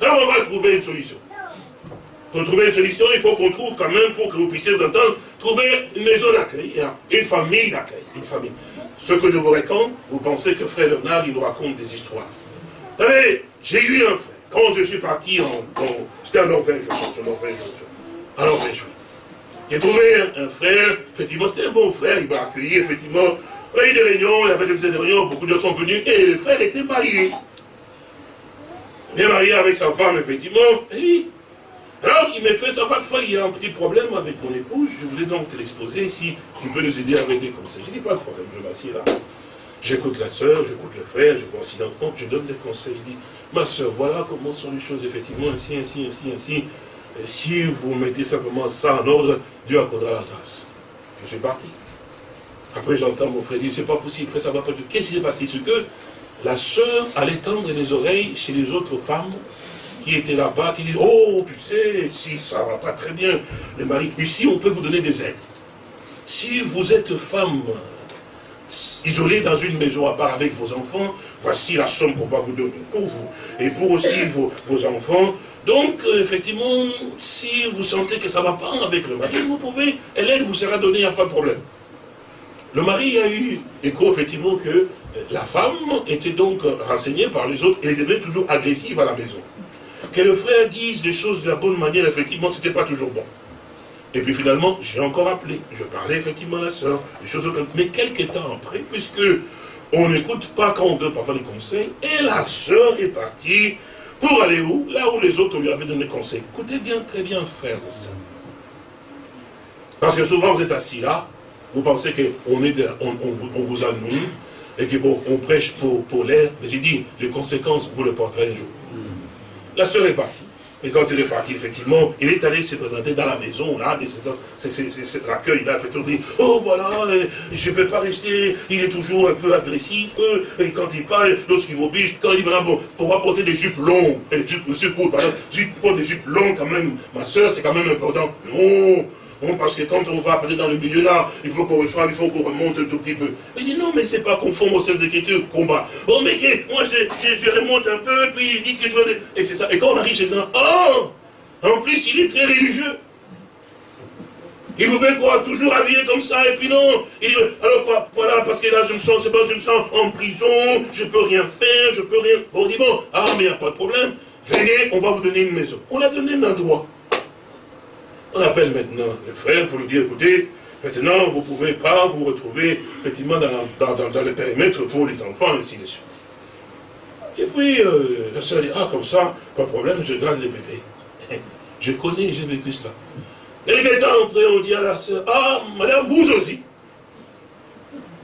Alors on va trouver une solution. Pour trouver une solution, il faut qu'on trouve quand même, pour que vous puissiez vous entendre, trouver une maison d'accueil, une famille d'accueil, une famille. Ce que je vous raconte, vous pensez que frère Bernard, il nous raconte des histoires. J'ai eu un frère, quand je suis parti en... C'était en Norvège, je pense, en Norvège, en Norvège. J'ai trouvé un, frère, effectivement, c'était un bon frère, il m'a accueilli, effectivement. Il y a eu des réunions, il avait des réunions, beaucoup de gens sont venus, et le frère était marié. Bien marié avec sa femme, effectivement. Et alors, il m'a fait savoir qu'il y a un petit problème avec mon épouse. Je voulais donc te l'exposer si tu peux nous aider avec des conseils. Je dis pas de problème, je m'assieds là. J'écoute la soeur, j'écoute le frère, je vois aussi l'enfant, je donne des conseils. Je dis, ma soeur, voilà comment sont les choses, effectivement, ainsi, ainsi, ainsi, ainsi. Si vous mettez simplement ça en ordre, Dieu accordera la grâce. Je suis parti. Après, j'entends mon frère dire, c'est pas possible, frère, ça va pas Qu'est-ce qui s'est passé? Ce que la soeur allait tendre les oreilles chez les autres femmes qui étaient là-bas, qui disent, oh, tu sais, si ça va pas très bien, le mari, ici, on peut vous donner des aides. Si vous êtes femme isolée dans une maison à part avec vos enfants, voici la somme qu'on va vous donner pour vous et pour aussi vos, enfants. Donc, euh, effectivement, si vous sentez que ça va pas avec le mari, vous pouvez, elle, vous sera donnée, il n'y a pas de problème. Le mari a eu écho, effectivement, que la femme était donc renseignée par les autres et elle devenait toujours agressive à la maison. Que le frère dise les choses de la bonne manière, effectivement, ce n'était pas toujours bon. Et puis finalement, j'ai encore appelé. Je parlais effectivement à la soeur, des choses comme Mais quelques temps après, puisque on n'écoute pas quand on donne parfois des conseils, et la soeur est partie pour aller où? Là où les autres lui avaient donné conseil. Écoutez bien, très bien, frères et sœurs. Parce que souvent vous êtes assis là, vous pensez qu'on on, on, vous annonce, et que bon, on prêche pour, pour l'air. Mais j'ai dit, les conséquences, vous le porterez un jour. La soeur est partie. Et quand il est parti, effectivement, il est allé se présenter dans la maison, là, c'est cet accueil-là, fait dit, oh voilà, euh, je ne peux pas rester, il est toujours un peu agressif, euh, et quand il parle, lorsqu'il m'oblige, quand il dit, bon, faut pas porter des jupes longues, et des jupes, courtes, par exemple, porte des jupes longues quand même, ma soeur, c'est quand même important. Non, parce que quand on va peut-être dans le milieu là, il faut qu'on reçoive, il faut qu'on remonte un tout petit peu. Il dit non, mais c'est pas conforme au sein d'écriture, combat. Bon, mais moi je, je, remonte un peu, puis il dit que je veux. Et c'est ça. Et quand on arrive chez un, oh En plus, il est très religieux. Il vous fait quoi Toujours habillé comme ça, et puis non. Il dit, alors voilà, parce que là, je me sens, c'est pas, je me sens en prison, je peux rien faire, je peux rien. On dit bon, ah, mais il n'y a pas de problème. Venez, on va vous donner une maison. On a donné un endroit. On appelle maintenant le frère pour lui dire, écoutez, maintenant vous ne pouvez pas vous retrouver effectivement dans, le périmètre pour les enfants, ainsi de suite. Et puis euh, la soeur dit, ah comme ça, pas de problème, je garde les bébés. Je connais, j'ai vécu cela. Et quelqu'un après, on dit à la soeur, ah madame, vous aussi.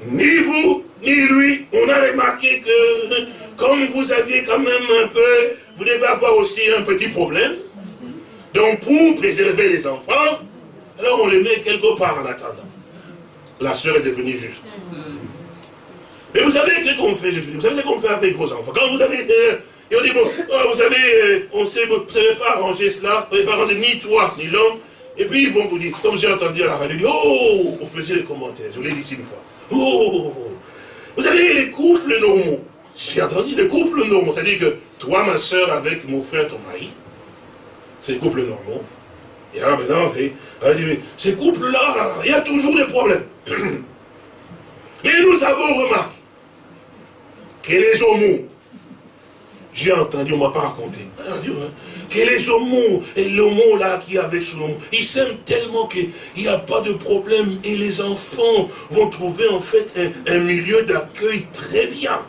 Ni vous, ni lui, on a remarqué que comme vous aviez quand même un peu, vous devez avoir aussi un petit problème. Donc pour préserver les enfants, alors on les met quelque part en attendant. La soeur est devenue juste. Mais vous savez ce qu'on fait, Vous savez ce qu'on fait avec vos enfants? Quand vous avez... Euh, et on dit, bon, oh, vous savez, euh, on sait, vous ne savez pas arranger cela, vous ne savez pas arranger ni toi, ni l'homme. Et puis ils vont vous dire, comme j'ai entendu à la radio, oh, on faisait les commentaires, je l'ai dit une fois. Oh, vous savez, les couples normaux, j'ai entendu les couples normaux, c'est-à-dire que toi, ma soeur, avec mon frère, ton mari, c'est les couples normaux. Et alors maintenant, elle dit, mais ces couples-là, il y a toujours des problèmes. Mais nous avons remarqué que les homos, j'ai entendu, on ne m'a pas raconté, que les homos, et l'homo là qui est avec son homo, ils s'aiment tellement qu'il n'y a pas de problème et les enfants vont trouver en fait un, milieu d'accueil très bien.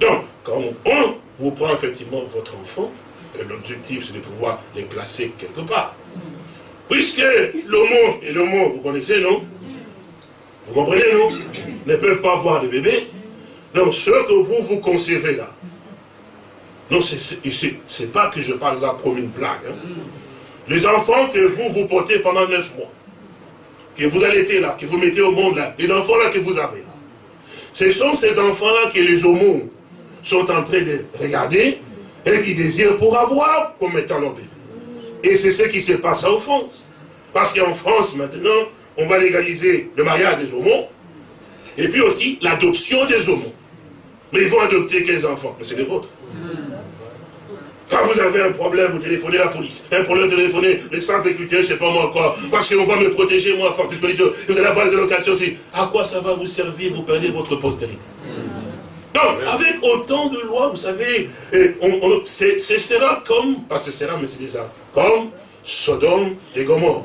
Donc, quand on vous prend effectivement votre enfant, l'objectif c'est de pouvoir les placer quelque part. Puisque l'homo et l'homo, vous connaissez, non? Vous comprenez, non? Ne peuvent pas avoir de bébé. Donc, ce que vous, vous conservez là, non, c'est pas que je parle là comme une blague. Hein. Les enfants que vous, vous portez pendant neuf mois, que vous allaitez là, que vous mettez au monde là, les enfants là que vous avez là, ce sont ces enfants-là que les homos sont en train de regarder et qui désirent pour avoir comme étant leur bébé. Et c'est ce qui se passe en France. Parce qu'en France, maintenant, on va légaliser le mariage des homos, et puis aussi l'adoption des homos. Mais ils vont adopter quels enfants Mais c'est les vôtres. Quand vous avez un problème, vous téléphonez la police. Un problème, vous téléphonez le centre culturel, je ne sais pas moi quoi. Parce qu'on va me protéger, moi, fort, puisque vous allez avoir des allocations aussi. À quoi ça va vous servir Vous perdez votre postérité? Donc, avec autant de lois, vous savez, ce sera comme, pas ce sera, mais c'est déjà comme Sodome et Gomorre.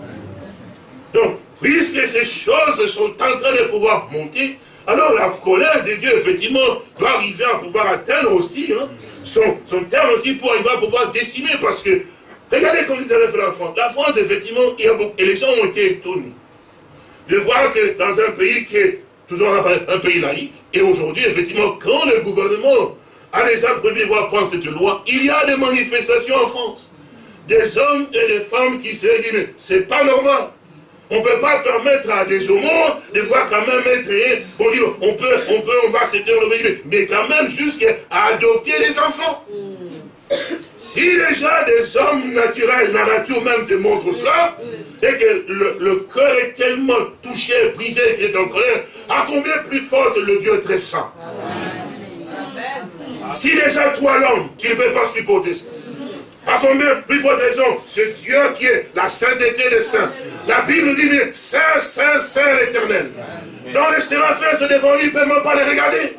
Donc, puisque ces choses sont en train de pouvoir monter, alors la colère de Dieu, effectivement, va arriver à pouvoir atteindre aussi hein, son, son, terme aussi pour arriver à pouvoir décimer, parce que, regardez comme il avait fait la France. La France, effectivement, il y a beaucoup, et les gens ont été étonnés de voir que dans un pays qui est toujours un pays laïque, et aujourd'hui, effectivement, quand le gouvernement a déjà prévu de voir prendre cette loi, il y a des manifestations en France. Des hommes et des femmes qui se disent, mais c'est pas normal. On ne peut pas permettre à des homos de voir quand même être... On dit, on peut, on peut, on va accepter le mais quand même jusqu'à adopter les enfants. Si déjà des hommes naturels, la nature même te montre cela, et que le, cœur est tellement touché, brisé, qu'il est en colère, à combien plus forte le Dieu très saint Si déjà toi l'homme, tu ne peux pas supporter ça. À combien plus forte raison Ce Dieu qui est la sainteté des saints. La Bible dit, mais Saint, Saint, Saint éternel. Dans les séraphins se devant lui, ne peut même pas les regarder.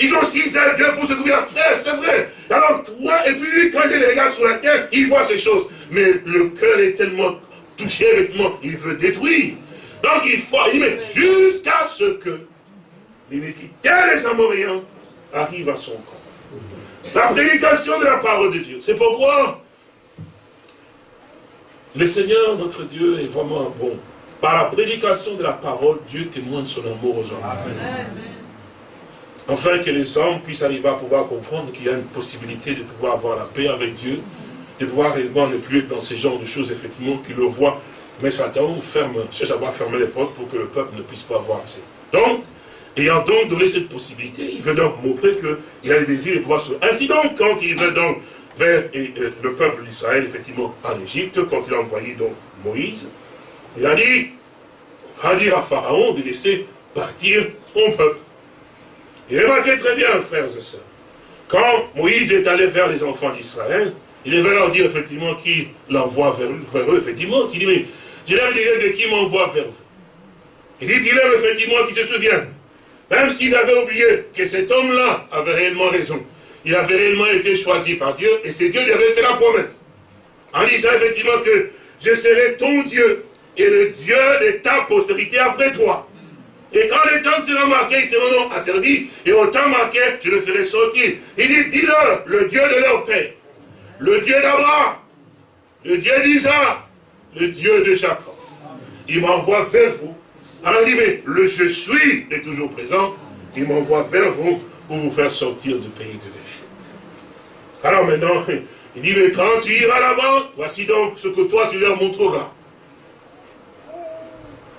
Ils ont six ailes, Dieu pour se couvrir. Frère, c'est vrai. Alors toi, et puis lui, quand il les regarde sur la terre, il voit ces choses. Mais le cœur est tellement touché avec moi, il veut détruire. Donc il faut, il met jusqu'à ce que l'iniquité des Amoréens arrive à son camp. La prédication de la parole de Dieu. C'est pourquoi le Seigneur, notre Dieu, est vraiment bon. Par la prédication de la parole, Dieu témoigne son amour aux hommes. Afin que les hommes puissent arriver à pouvoir comprendre qu'il y a une possibilité de pouvoir avoir la paix avec Dieu, de pouvoir réellement ne plus être dans ce genre de choses, effectivement, qu'ils le voient. Mais Satan ferme, cherche à avoir fermé les portes pour que le peuple ne puisse pas avoir accès. Donc, ayant donc donné cette possibilité, il veut donc montrer qu'il a le désir de pouvoir se... Ainsi donc, quand il veut donc vers le peuple d'Israël, effectivement, en Égypte, quand il a envoyé donc Moïse, il a dit, va dire à Pharaon de laisser partir son peuple. Et remarquez très bien, frères et sœurs, quand Moïse est allé vers les enfants d'Israël, il devait leur dire effectivement qui l'envoie vers, eux, effectivement. Il dit, mais je leur dirai de qui m'envoie vers vous. Il dit, dis-leur effectivement qui se souvient. Même s'ils avaient oublié que cet homme-là avait réellement raison il avait réellement été choisi par Dieu, et c'est Dieu qui avait fait la promesse. En disant effectivement que je serai ton Dieu et le Dieu de ta postérité après toi. Et quand le temps sera marqué, ils seront asservis, et au temps marqué, je le ferai sortir. Il dit, dis-leur, le Dieu de leur père, le Dieu d'Abraham, le Dieu d'Isaac, le Dieu de Jacob. Il m'envoie vers vous. Alors il dit, mais le je suis est toujours présent. Il m'envoie vers vous pour vous faire sortir du pays de l'Égypte. Alors maintenant, il dit, mais quand tu iras là-bas, voici donc ce que toi tu leur montreras.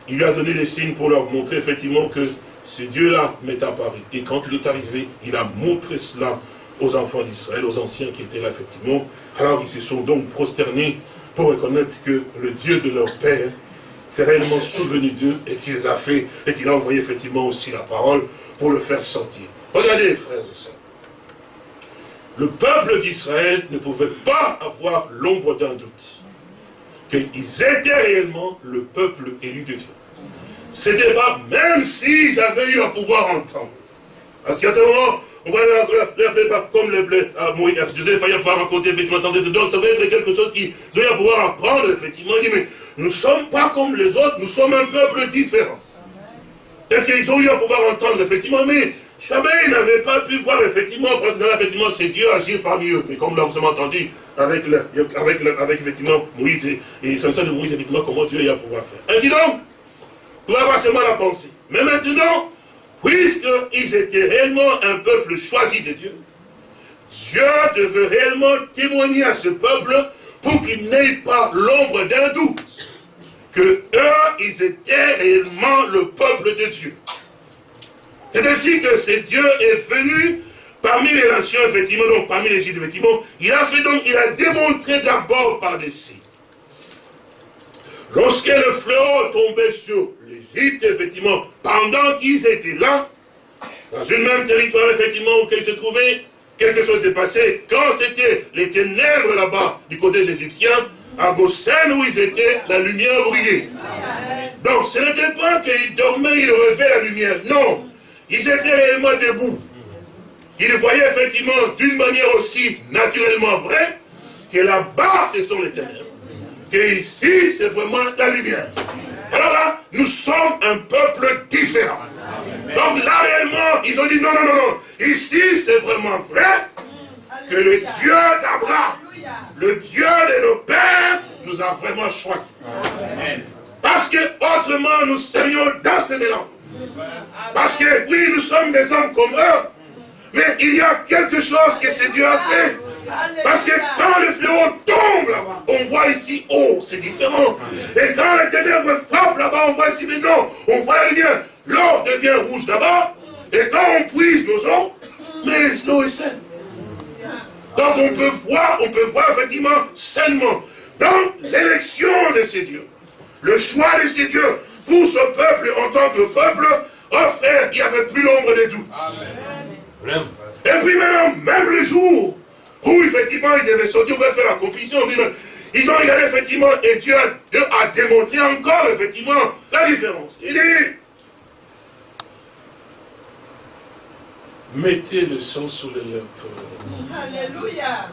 Il lui a donné les signes pour leur montrer effectivement que ce Dieu-là m'est apparu. Et quand il est arrivé, il a montré cela aux enfants d'Israël, aux anciens qui étaient là, effectivement. Alors ils se sont donc prosternés pour reconnaître que le Dieu de leur Père s'est réellement souvenu d'eux et qu'il a fait, et qu'il a envoyé effectivement aussi la parole pour le faire sentir. Regardez, frères et sœurs. Le peuple d'Israël ne pouvait pas avoir l'ombre d'un doute. Qu'ils étaient réellement le peuple élu de Dieu. C'était pas, même s'ils avaient eu à pouvoir entendre. Parce qu'à un moment, on va l'appeler pas comme les blés à Moïse. Joseph il pouvoir raconter, effectivement, donc ça va être quelque chose qu'ils ont à pouvoir apprendre, effectivement. Il dit, mais nous ne sommes pas comme les autres, nous sommes un peuple différent. Est-ce qu'ils ont eu à pouvoir entendre, effectivement, mais jamais ils n'avaient pas pu voir, effectivement, parce que là, effectivement, c'est Dieu agir parmi eux. Mais comme là, vous avez entendu, avec, le, avec, le, avec effectivement, Moïse, et, et ça de Moïse, effectivement, comment Dieu a à pouvoir faire. Ainsi donc, nous avons seulement la pensée. Mais maintenant, puisqu'ils étaient réellement un peuple choisi de Dieu, Dieu devait réellement témoigner à ce peuple pour qu'il n'ait pas l'ombre d'un doute que eux, ils étaient réellement le peuple de Dieu. C'est ainsi que ce Dieu est venu parmi les nations, effectivement, donc parmi les Juifs, effectivement, il a fait donc, il a démontré d'abord par des. Lorsque le fléau tombait sur l'Égypte, effectivement, pendant qu'ils étaient là, dans une même territoire, effectivement, où ils se trouvaient, quelque chose s'est passé. Quand c'était les ténèbres là-bas, du côté des Égyptiens, à Goshen où ils étaient, la lumière brillait. Donc, ce n'était pas qu'ils dormaient, ils rêvaient la lumière. Non, ils étaient réellement debout. Ils voyaient effectivement d'une manière aussi naturellement vraie que là-bas, ce sont les ténèbres. Que ici, c'est vraiment la lumière. Alors là, nous sommes un peuple différent. Donc là, réellement, ils ont dit non, non, non, non. Ici, c'est vraiment vrai que le Dieu d'Abraham, le Dieu de nos pères, nous a vraiment choisis. Parce que autrement, nous serions dans ce mélange. Parce que oui, nous sommes des hommes comme eux. Mais il y a quelque chose que ce Dieu a fait. Parce que quand le fléau tombe là-bas, on voit ici, oh, c'est différent. Et quand les ténèbres frappent là-bas, on voit ici, mais non, on voit lumière. L'eau devient rouge là-bas, et quand on puise nos eaux, mais l'eau est saine. Donc on peut voir, on peut voir effectivement sainement. Dans l'élection de ces dieux, le choix de ces dieux pour ce peuple en tant que peuple, oh frère, il n'y avait plus l'ombre des doutes. Et puis maintenant, même le jour où effectivement il devait sortir, va faire la confusion, ils ont regardé effectivement et Dieu a, démontré encore effectivement la différence. Il dit, mettez le sang sur les lèvres. Alléluia.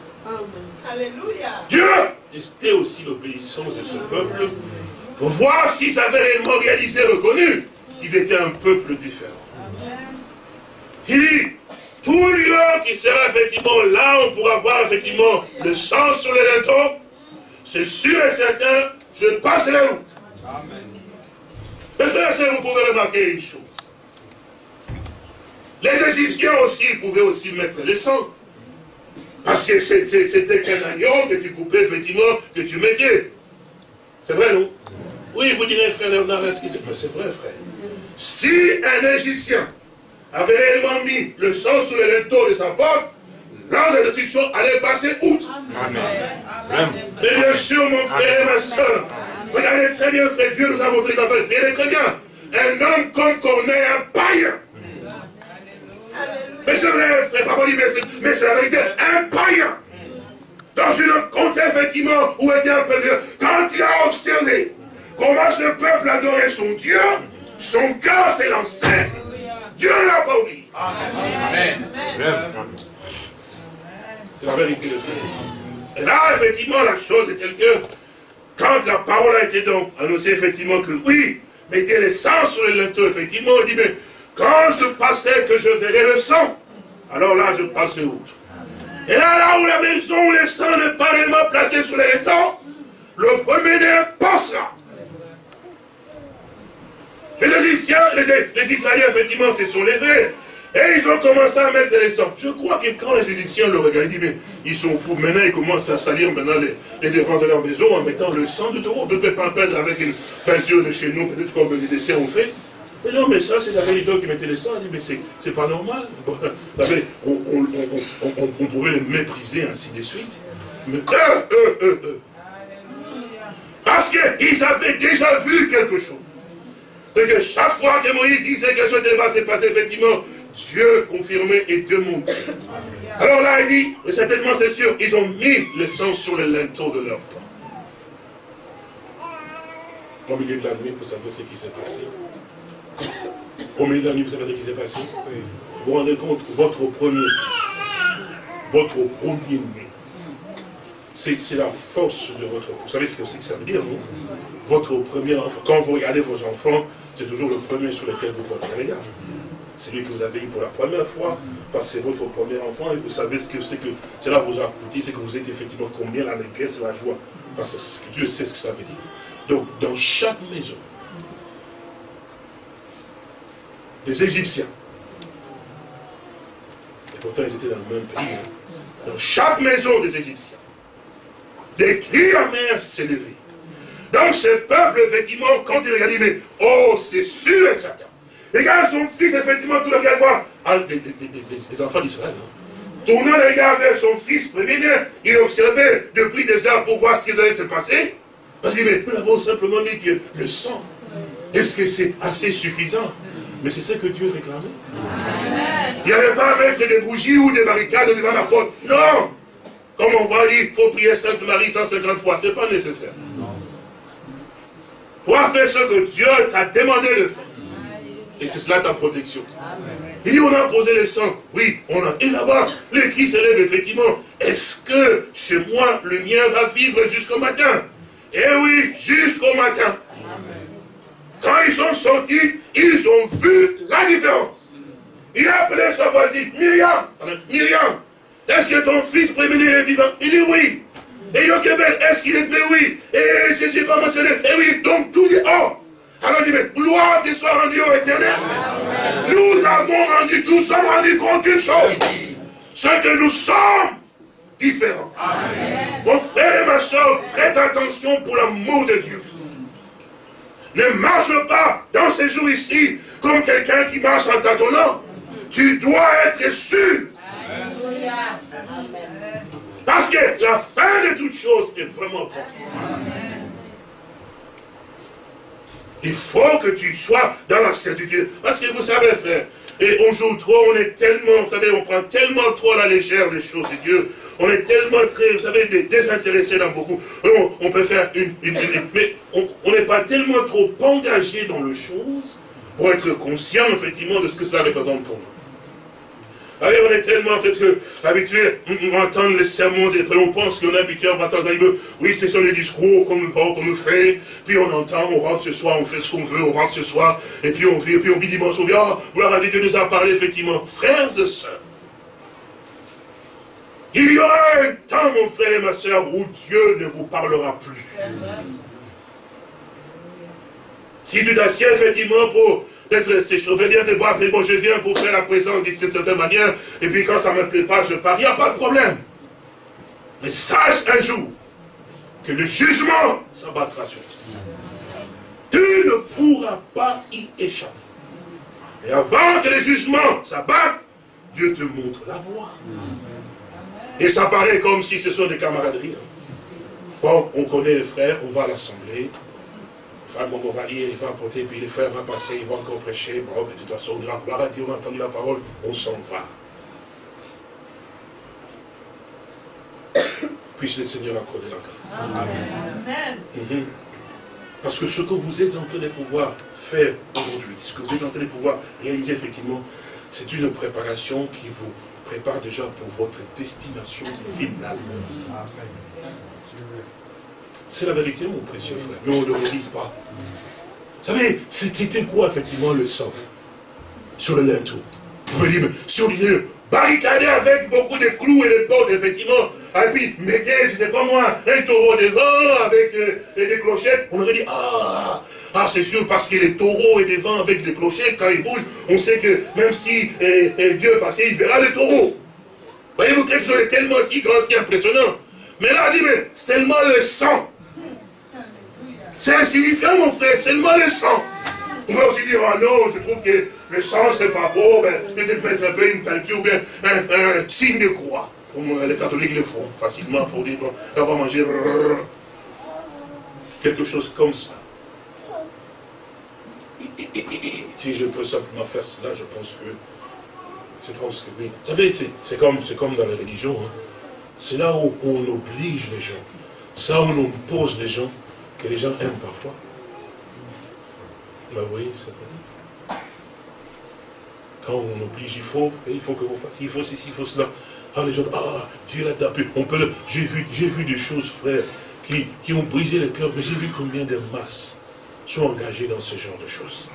Alléluia. Dieu testait aussi l'obéissance de ce peuple pour voir s'ils avaient réellement réalisé, reconnu qu'ils étaient un peuple différent. Dit, tout lieu qui sera effectivement là, on pourra voir effectivement le sang sur les linteaux, c'est sûr et certain, je passe la route. Amen. Mais frères vous pouvez remarquer une chose. Les Égyptiens aussi pouvaient aussi mettre le sang. Parce que c'était qu'un agneau que tu coupais, effectivement, que tu mettais. C'est vrai, non? Oui, vous direz, frère Léonard, c'est vrai, frère. Si un Égyptien avait réellement mis le sang sur les linteaux de sa porte, l'ordre de décision allait passer outre. Amen. Mais bien sûr, mon frère et ma soeur, regardez très bien, frère, Dieu nous a montré les enfants, regardez très bien. Un homme comme Corneille, un païen, mais c'est vrai, frère, parfois mais c'est la vérité. Un païen, dans une contrée, effectivement, où était un pèlerin, quand il a observé comment ce peuple adorait son Dieu, son cœur s'est lancé. Dieu ne l'a pas oublié. Amen. C'est la vérité de Et là, effectivement, la chose est telle que quand la parole a été donc annoncée effectivement que oui, mettez le sang sur les linteaux, effectivement, on dit, mais quand je passais que je verrai le sang, alors là, je passais outre. Et là, là où la maison où le sang n'est pas réellement placé sur les linteaux, le premier-né passera. Les Égyptiens, les, Israéliens, effectivement, se sont levés. Et ils ont commencé à mettre les sangs. Je crois que quand les Égyptiens le regardaient, ils disent, mais ils sont fous. Maintenant, ils commencent à salir maintenant les, devants de leur maison en mettant le sang de taureau. ne peut pas peindre avec une peinture de chez nous, peut-être comme les dessins ont fait. Mais non, mais ça, c'est la religion qui mettait les sangs. On dit, mais c'est pas normal. on, on, pouvait les mépriser, ainsi de suite. Mais eux, eux, eux, eux. Parce qu'ils avaient déjà vu quelque chose. C'est que chaque fois que Moïse disait que ce va se passer, effectivement, Dieu confirmait et Dieu montrait. Alors là, il dit, et certainement c'est sûr, ils ont mis le sang sur le linteau de leur porte. Au milieu de la nuit, vous savez ce qui s'est passé. Au milieu de la nuit, vous savez ce qui s'est passé. Vous vous rendez compte, votre premier, votre premier-né, c'est la force de votre... Vous savez ce que, ça veut dire, non? Votre premier enfant, quand vous regardez vos enfants, c'est toujours le premier sur lequel vous portez regard. C'est lui que vous avez eu pour la première fois, parce que c'est votre premier enfant, et vous savez ce que c'est que cela vous a coûté, c'est que vous êtes effectivement combien la c'est la joie. Parce que Dieu sait ce que ça veut dire. Donc, dans chaque maison, des Égyptiens, et pourtant ils étaient dans le même pays, hein. dans chaque maison des Égyptiens, des cris amers s'élevaient. Donc ce peuple, effectivement, quand il regarde, il dit, mais oh, c'est sûr et certain. Regarde son fils, effectivement, tout le regard voir. Ah, des, enfants d'Israël. Hein. Tournant le regard vers son fils premier il observait depuis des heures pour voir ce qui allait se passer. Parce qu'il dit, mais nous avons simplement mis que le sang. Est-ce que c'est assez suffisant? Mais c'est ce que Dieu réclamait. Il n'y avait pas à mettre des bougies ou des barricades devant la porte. Non Comme on va dire, il faut prier Sainte Marie 150 fois. Ce n'est pas nécessaire. Toi, fais ce que Dieu t'a demandé de faire? Et c'est cela ta protection. Il dit, on a posé le sang. Oui, on a. Et là-bas, le cri s'élève effectivement. Est-ce que chez moi, le mien va vivre jusqu'au matin? Eh oui, jusqu'au matin. Quand ils sont sortis, ils ont vu la différence. Il a appelé sa voisine, Myriam. Myriam, est-ce que ton fils prévenu est vivant Il dit oui. Et Yokebel, est-ce qu'il est né Oui. Et Jésus pas mentionné. Et oui, donc tout dit, oh. Alors il dit, mais gloire te soit rendue au éternel. Nous avons rendu, nous sommes rendus compte d'une chose. C'est que nous sommes différents. Mon frère et ma soeur, prête attention pour l'amour de Dieu. Ne marche pas dans ces jours ici comme quelqu'un qui marche en tâtonnant. Tu dois être sûr. Parce que la fin de toute chose est vraiment proche. Il faut que tu sois dans la certitude. Parce que vous savez, frère, et on joue trop, on est tellement, vous savez, on prend tellement trop à la légère les choses de Dieu. On est tellement très, vous savez, désintéressé dans beaucoup. On, peut faire une, une, mais on n'est pas tellement trop engagé dans les choses pour être conscient, effectivement, de ce que cela représente pour nous. Allez, on est tellement peut-être habitué à entendre les sermons et on pense qu'on est habitué à entendre, oui, c'est sur les discours qu'on nous, fait, puis on entend, on rentre ce soir, on fait ce qu'on veut, on rentre ce soir, et puis on vit, et puis on dit dimanche, on vit, oh, voilà, Dieu nous a parlé, effectivement. Frères et sœurs, il y aura un temps, mon frère et ma soeur, où Dieu ne vous parlera plus. Si tu t'assieds effectivement pour Peut-être c'est chauffé bien de voir, bon, je viens pour faire la présence d'une certaine manière, et puis quand ça ne me plaît pas, je pars. Il n'y a pas de problème. Mais sache un jour que le jugement s'abattra sur toi. Tu ne pourras pas y échapper. Et avant que le jugement s'abatte, Dieu te montre la voie. Et ça paraît comme si ce sont des camaraderies. Bon, on connaît les frères, on va à l'assemblée, Enfin, bon, on va lire, il va apporter, puis les frères vont passer, ils vont encore prêcher. Bon, mais de toute façon, on a dit, on a entendu la parole, on s'en va. Puisse le Seigneur accorder la grâce. Amen. Mhm. Parce que ce que vous êtes en train de pouvoir faire aujourd'hui, ce que vous êtes en train de pouvoir réaliser effectivement, c'est une préparation qui vous prépare déjà pour votre destination finale. Amen. C'est la vérité, mon précieux frère. Mais on ne le pas. Vous savez, c'était quoi, effectivement, le sang Sur le linteau? Vous pouvez dire, mais on disait, barricadé avec beaucoup de clous et de portes, effectivement, et puis mettez, c'était pas moi, un taureau devant avec euh, des clochettes, on aurait dit, ah, ah c'est sûr, parce que les taureaux et devant avec les clochettes, quand ils bougent, on sait que même si euh, euh, Dieu passait, il verra les taureaux. Voyez-vous, quelque chose de tellement si grand, si impressionnant. Mais là, on dit, mais seulement le sang. C'est insignifiant, mon frère, seulement le sang. On va aussi dire, ah non, je trouve que le sang, c'est pas beau, ben, peut-être mettre un peu une peinture, bien un, signe de croix. Comme les catholiques le font facilement pour dire, bon, on va manger quelque chose comme ça. Si je peux simplement faire cela, je pense que, je pense que oui. Vous savez, c'est comme, comme dans la religion. Hein. C'est là où on oblige les gens. C'est là où on pose les gens, que les gens aiment parfois. Bah oui, c'est vrai. Quand on oblige, il faut, il faut que vous fassiez, il faut ceci, il faut cela. Ah, les gens, ah, Dieu l'a tapé. On peut J'ai vu, vu des choses, frère, qui, qui ont brisé le cœur, mais j'ai vu combien de masses sont engagées dans ce genre de choses.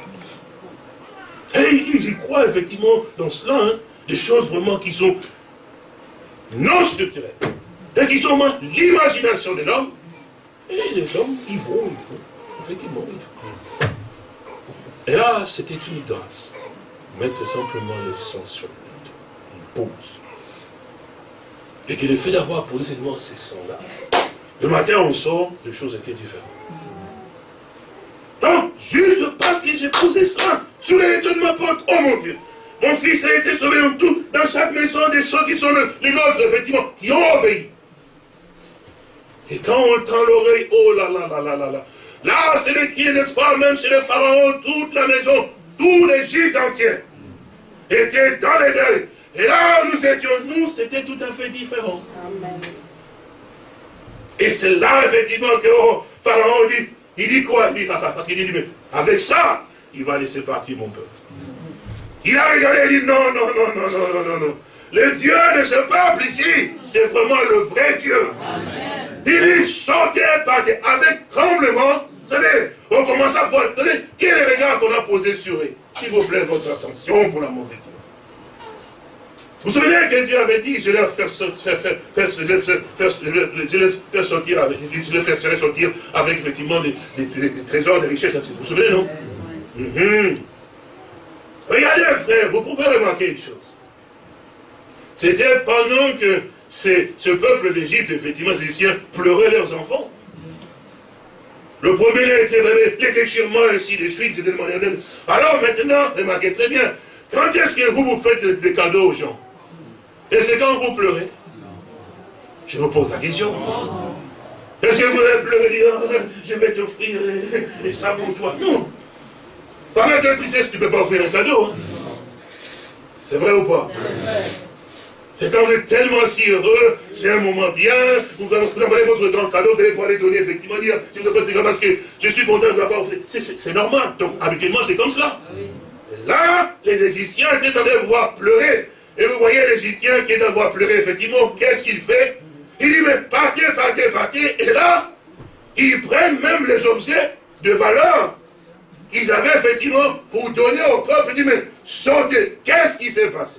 Et ils y croient effectivement dans cela, hein, des choses vraiment qui sont non structurelles, et qui sont l'imagination de l'homme. Et les hommes, ils vont, ils vont, effectivement, ils vont. Et là, c'était une grâce. Mettre simplement le sang sur le une pause. Et que le fait d'avoir posé seulement ces sons-là, le matin on sort, les choses étaient différentes. Donc, juste parce que j'ai posé ça sur les de ma porte, oh mon Dieu, mon fils a été sauvé en tout, dans chaque maison, des gens qui sont les nôtres, effectivement, qui ont obéi. Et quand on tend l'oreille, oh là là là là là là, Là, c'est le qui, n'est-ce pas, même chez le pharaon, toute la maison, tout l'Égypte entier était dans les deuils. Et là où nous étions, nous, c'était tout à fait différent. Amen. Et c'est là, effectivement, que oh, Pharaon dit, il dit quoi? Il dit, parce qu'il dit, mais avec ça, il va laisser partir mon peuple. Il a regardé et dit, non, non, non, non, non, non, non, non. Le Dieu de ce peuple ici, c'est vraiment le vrai Dieu. Il dit, chantez, partez avec tremblement, vous savez, on commence à voir, quel est le regard qu'on a posé sur eux? S'il vous plaît, votre attention pour l'amour de Dieu. Vous vous souvenez que Dieu avait dit, je vais faire, faire, faire, sortir avec, je les faire sortir avec effectivement des, trésors, des richesses. Vous vous souvenez, non? Mhm. Regardez, frère, vous pouvez remarquer une chose. C'était pendant que ce peuple d'Égypte, effectivement, les Égyptiens, pleuraient leurs enfants. Le premier a été donné, les déchirements, ainsi de suite, c'était Alors maintenant, remarquez très bien, quand est-ce que vous vous faites des cadeaux aux gens? Et c'est quand vous pleurez? Je vous pose la question. Est-ce que vous allez pleurer? Ah, je vais t'offrir et, ça pour toi Non. Par tu sais, tu ne peux pas offrir un cadeau. Hein. C'est vrai ou pas? C'est quand vous êtes tellement si heureux, c'est un moment bien, vous, vous envoyez votre grand cadeau, vous allez pouvoir les donner, effectivement, dire, je vous fais parce que je suis content de vous avoir. C'est normal. Donc, habituellement, c'est comme cela. Là, les Égyptiens étaient en train de voir pleurer. Et vous voyez l'Égyptien qui est en train de pleurer, effectivement, qu'est-ce qu'il fait Il dit, mais partez, partez, partez. Et là, ils prennent même les objets de valeur qu'ils avaient, effectivement, pour donner au peuple. Il dit, mais sortez. Qu'est-ce qui s'est passé?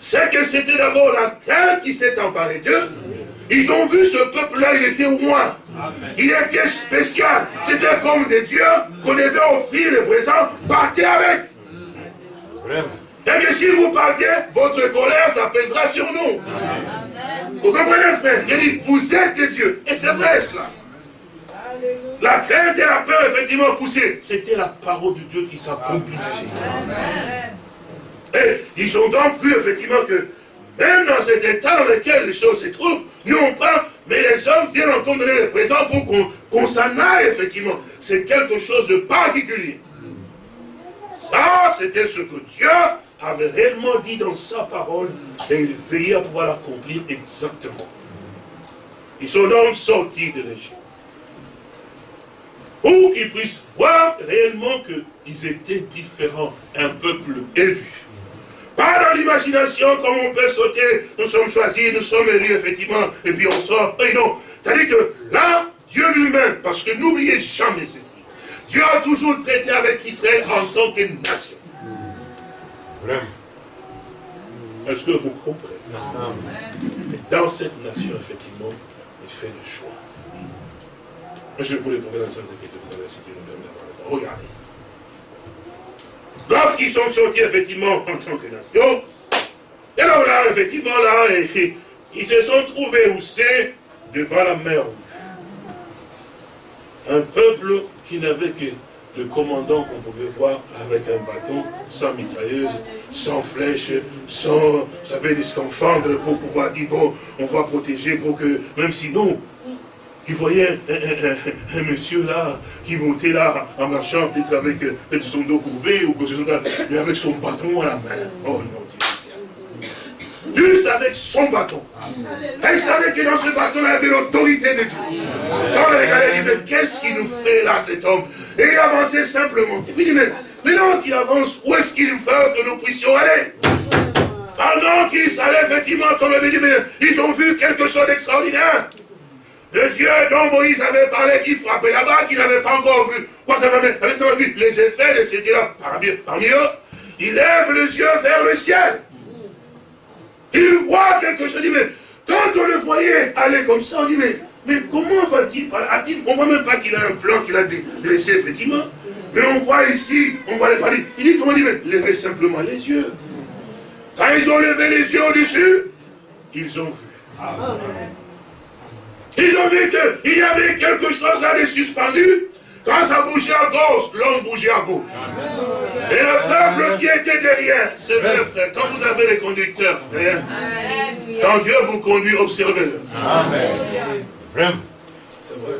C'est que c'était d'abord la crainte qui s'est emparée d'eux. Ils ont vu ce peuple-là, il était au moins. Il était spécial. C'était comme des dieux qu'on devait offrir les présents. Partez avec. Et que si vous partez, votre colère, ça pèsera sur nous. Vous comprenez, frère? Il dit, vous êtes des dieux. Et c'est vrai cela. La crainte et la peur, effectivement, poussées. C'était la parole de Dieu qui s'accomplissait. Et ils ont donc vu effectivement que même dans cet état dans lequel les choses se trouvent, non pas, mais les hommes viennent encore donner les présents pour qu'on s'en aille, effectivement. C'est quelque chose de particulier. Ça, c'était ce que Dieu avait réellement dit dans sa parole, et il veillait à pouvoir l'accomplir exactement. Ils sont donc sortis de l'Égypte. Pour qu'ils puissent voir réellement qu'ils étaient différents, un peuple élu. Pas dans l'imagination, comme on peut sauter, nous sommes choisis, nous sommes élus, effectivement, et puis on sort. Et non. C'est-à-dire que là, Dieu lui-même, parce que n'oubliez jamais ceci, Dieu a toujours traité avec Israël en tant que nation. Est-ce que vous comprenez? Mais dans cette nation, effectivement, il fait le choix. Je vais vous les prouver dans la Sainte Écriture tout à l'heure, si Dieu nous donne la Regardez. Lorsqu'ils sont sortis, effectivement, en tant que nation, et alors là, effectivement, là, ils se sont trouvés où devant la mer rouge. Un peuple qui n'avait que le commandant qu'on pouvait voir avec un bâton, sans mitrailleuse, sans flèche, sans, vous savez, des scaphandres pour pouvoir dire, bon, on va protéger pour que, même si nous, il voyait un, monsieur là, qui montait là, en marchant, peut-être avec son dos courbé, ou mais avec son bâton à la main. Oh non, juste avec son bâton. Elle savait que dans ce bâton, elle avait l'autorité de Dieu. Quand elle regardait, elle dit, mais qu'est-ce qu'il nous fait là, cet homme? Et il avançait simplement. Et puis il dit, mais maintenant qu'il avance, où est-ce qu'il veut que nous puissions aller? Pendant qu'ils allaient, effectivement, comme elle dit, mais ils ont vu quelque chose d'extraordinaire. Le Dieu dont Moïse avait parlé, qui frappait là-bas, qui n'avait pas encore vu. Quoi, ça va avait vu les effets de ce là parmi eux. Il lève les yeux vers le ciel. Il voit quelque chose. Il dit, mais quand on le voyait aller comme ça, on dit, mais, mais comment va-t-il parler? On ne voit même pas qu'il a un plan qu'il a dressé, effectivement. Mais on voit ici, on voit les parler. Il dit, comment dit, mais levez simplement les yeux. Quand ils ont levé les yeux au-dessus, ils ont vu. Ils ont vu qu'il y avait quelque chose là de suspendu. Quand ça bougeait à gauche, l'homme bougeait à gauche. Et le peuple qui était derrière, c'est vrai frère, quand vous avez les conducteurs, frère, quand Dieu vous conduit, observez-le. Amen. C'est vrai.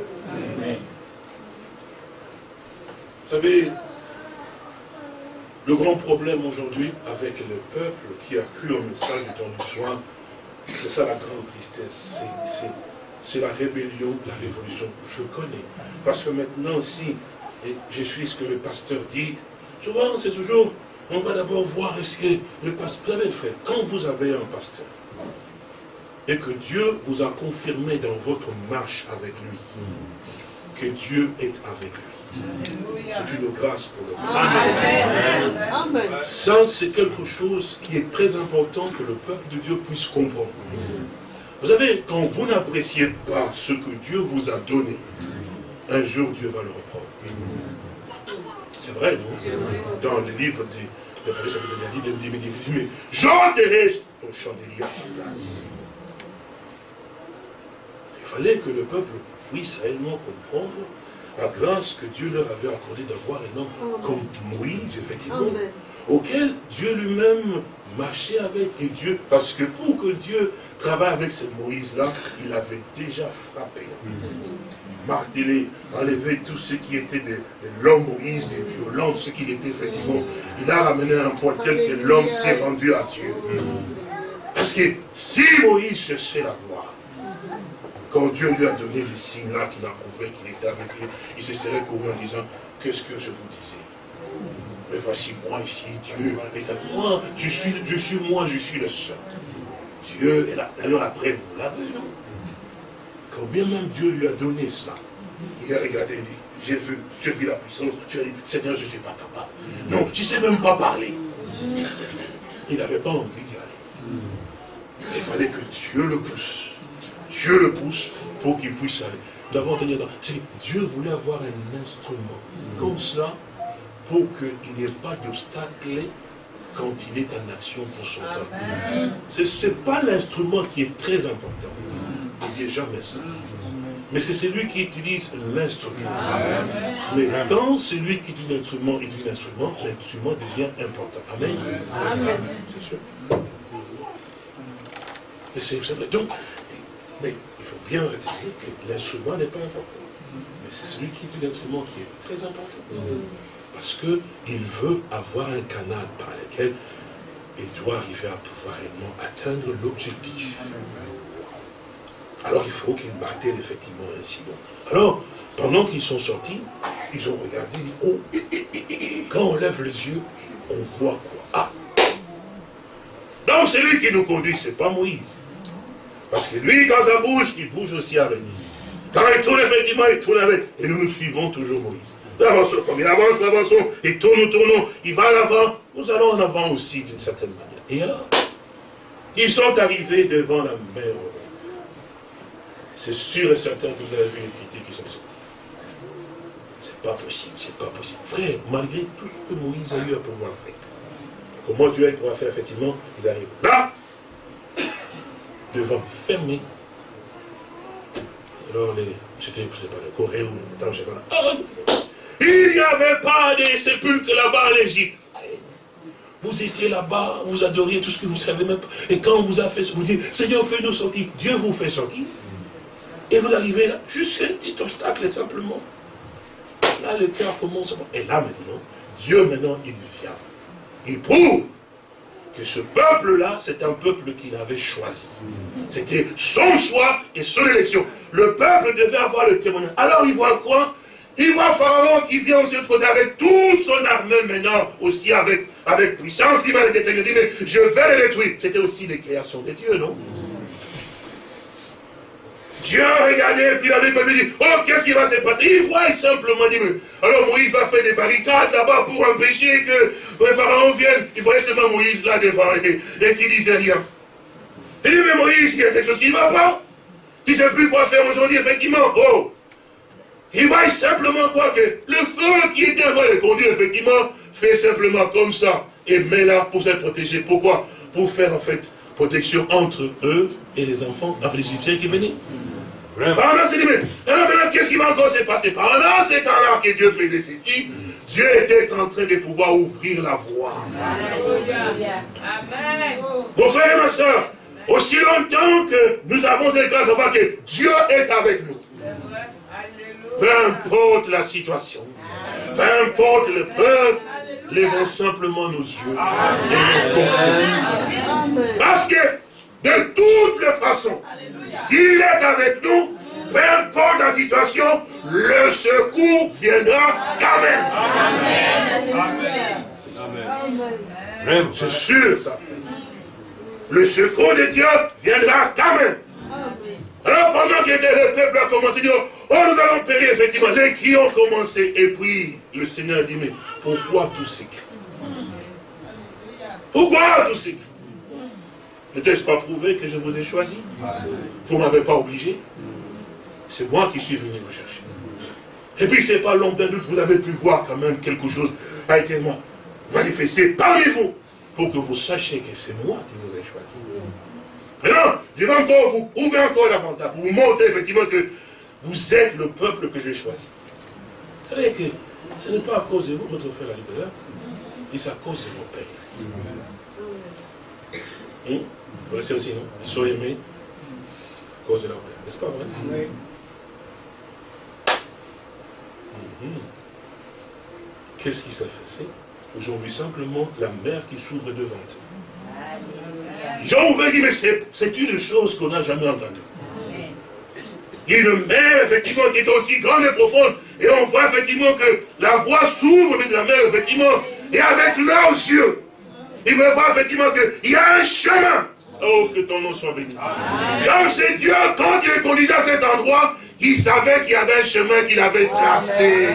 Vous savez, le grand problème aujourd'hui avec le peuple qui a cru au message du temps du soir, c'est ça la grande tristesse. C'est la rébellion, la révolution. Je connais. Parce que maintenant aussi, et je suis ce que le pasteur dit, souvent c'est toujours, on va d'abord voir est-ce que le pasteur, vous savez frère, quand vous avez un pasteur, et que Dieu vous a confirmé dans votre marche avec lui, que Dieu est avec lui. C'est une grâce pour le Amen. Ça, c'est quelque chose qui est très important que le peuple de Dieu puisse comprendre. Vous savez, quand vous n'appréciez pas ce que Dieu vous a donné, un jour Dieu va le reprendre. C'est vrai, non? Dans le livre de, de, de, dit, mais j'enterrai ton chandelier à sa place. Il fallait que le peuple puisse réellement comprendre la grâce que Dieu leur avait accordée d'avoir un homme comme Moïse, effectivement, auquel Dieu lui-même marchait avec, et Dieu, parce que pour que Dieu travaille avec ce Moïse-là, il avait déjà frappé martelé, enlevé tout ce qui était de, l'homme Moïse, des violences, ce qu'il était effectivement. Il a ramené un point tel que l'homme s'est rendu à Dieu. Parce que si Moïse cherchait la gloire, quand Dieu lui a donné les signes-là qu'il a prouvé qu'il était avec lui, il se serait couru en disant, qu'est-ce que je vous disais? Mais voici moi ici, Dieu est avec moi, je suis, je suis moi, je suis le seul. Dieu est là. D'ailleurs, après, vous l'avez, non? Combien même Dieu lui a donné cela? Il a regardé et dit, j'ai vu, j'ai vu la puissance. Tu as dit, Seigneur, je ne suis pas capable. Non, tu ne sais même pas parler. Il n'avait pas envie d'y aller. Il fallait que Dieu le pousse. Dieu le pousse pour qu'il puisse aller. Nous avons entendu Dieu voulait avoir un instrument comme cela pour qu'il n'y ait pas d'obstacle quand il est en action pour son peuple. Ce n'est pas l'instrument qui est très important. N'oubliez jamais ça. Mais c'est celui qui utilise l'instrument. Mais quand celui qui utilise l'instrument utilise l'instrument, l'instrument devient important. Amen. C'est sûr. Mais c'est vrai. Donc, mais il faut bien retenir que l'instrument n'est pas important. Mais c'est celui qui utilise l'instrument qui est très important. Parce qu'il veut avoir un canal par lequel il doit arriver à pouvoir réellement atteindre l'objectif. Alors il faut qu'il battaient effectivement ainsi. Alors, pendant qu'ils sont sortis, ils ont regardé, oh, quand on lève les yeux, on voit quoi? Ah Donc c'est lui qui nous conduit, c'est pas Moïse. Parce que lui, quand ça bouge, il bouge aussi avec nous. Quand il tourne, effectivement, il tourne avec. Et nous nous suivons toujours Moïse. Nous avançons comme il avance, nous avançons. Il tourne, nous tournons. Il va en avant. Nous allons en avant aussi, d'une certaine manière. Et alors, ils sont arrivés devant la mer. C'est sûr et certain que vous avez vu les critiques qui sont sorties. C'est pas possible, c'est pas possible. Frère, malgré tout ce que Moïse a eu à pouvoir faire, comment Dieu a pouvoir faire, effectivement, ils arrivent là, devant fermer. Alors, les, c'était, je sais pas, le Corée ou le là. Il n'y avait pas de sépulcres là-bas en Égypte. Vous étiez là-bas, vous adoriez tout ce que vous savez même. Et quand on vous a fait, vous dites, Seigneur, fais-nous sortir. Dieu vous fait sortir. Et vous arrivez là, juste un petit obstacle simplement. Là, le cœur commence. Et là maintenant, Dieu maintenant, il vient. Il prouve que ce peuple-là, c'est un peuple qu'il avait choisi. C'était son choix et son élection. Le peuple devait avoir le témoignage. Alors il voit quoi? Il voit Pharaon qui vient aussi côté avec toute son armée maintenant, aussi avec, puissance. Il m'a dit, mais je vais les détruire. C'était aussi les créations de Dieu, non? Dieu a regardé, puis il a dit, oh, qu'est-ce qui va se passer? Il voit simplement, dit, alors Moïse va faire des barricades là-bas pour empêcher que le Pharaon vienne. Il voyait seulement Moïse là devant et, et qui disait rien. Il dit, mais Moïse, il y a quelque chose qui ne va pas. Tu ne sais plus quoi faire aujourd'hui, effectivement. Oh, il voit simplement quoi que le feu qui était en train de conduire, effectivement, fait simplement comme ça. Et met là pour se protéger. Pourquoi? Pour faire en fait protection entre eux et les enfants, enfin les Égyptiens qui venaient. Pendant c'est dit, mais alors maintenant, qu'est-ce qui va encore se passer? Pendant ces temps-là que Dieu faisait ceci, Dieu était en train de pouvoir ouvrir la voie. Alléluia. Amen. Mon frère et ma soeur, aussi longtemps que nous avons cette grâce de voir que Dieu est avec nous. Peu importe la situation, peu importe le peuple, lèvons simplement nos yeux et nos Parce que, de toutes les façons, s'il est avec nous, peu importe la situation, le secours viendra quand même. Amen. C'est sûr, ça. Le secours de Dieu viendra quand même. Alors pendant que le peuple a commencé à oh nous allons périr effectivement, les qui ont commencé, et puis le Seigneur dit, mais pourquoi tout ces Pourquoi tout ces N'était-ce pas prouvé que je vous ai choisi? Vous ne m'avez pas obligé? C'est moi qui suis venu vous chercher. Et puis c'est pas long d'un doute, vous avez pu voir quand même quelque chose a été manifesté parmi vous, pour que vous sachiez que c'est moi qui vous ai choisi. Maintenant, je vais encore vous ouvrir encore davantage, pour vous montrer effectivement que vous êtes le peuple que j'ai choisi. Vous savez que ce n'est pas à cause de vous, notre frère l'a dit tout et c'est à cause de vos pères. Hum? Vous connaissez aussi, non Ils sont aimés à cause de leur père. N'est-ce pas vrai? Oui. Hum. Qu'est-ce qui s'est fait Aujourd'hui, simplement la mer qui s'ouvre devant eux. Jean ouvert dit, mais c'est une chose qu'on n'a jamais entendue. Une mer, effectivement, qui est aussi grande et profonde. Et on voit effectivement que la voie s'ouvre de la mer, effectivement. Et avec leurs yeux, ils veulent voir effectivement qu'il y a un chemin. Oh, que ton nom soit béni. Donc c'est Dieu, quand il est conduit à cet endroit, il savait qu'il y avait un chemin qu'il avait tracé.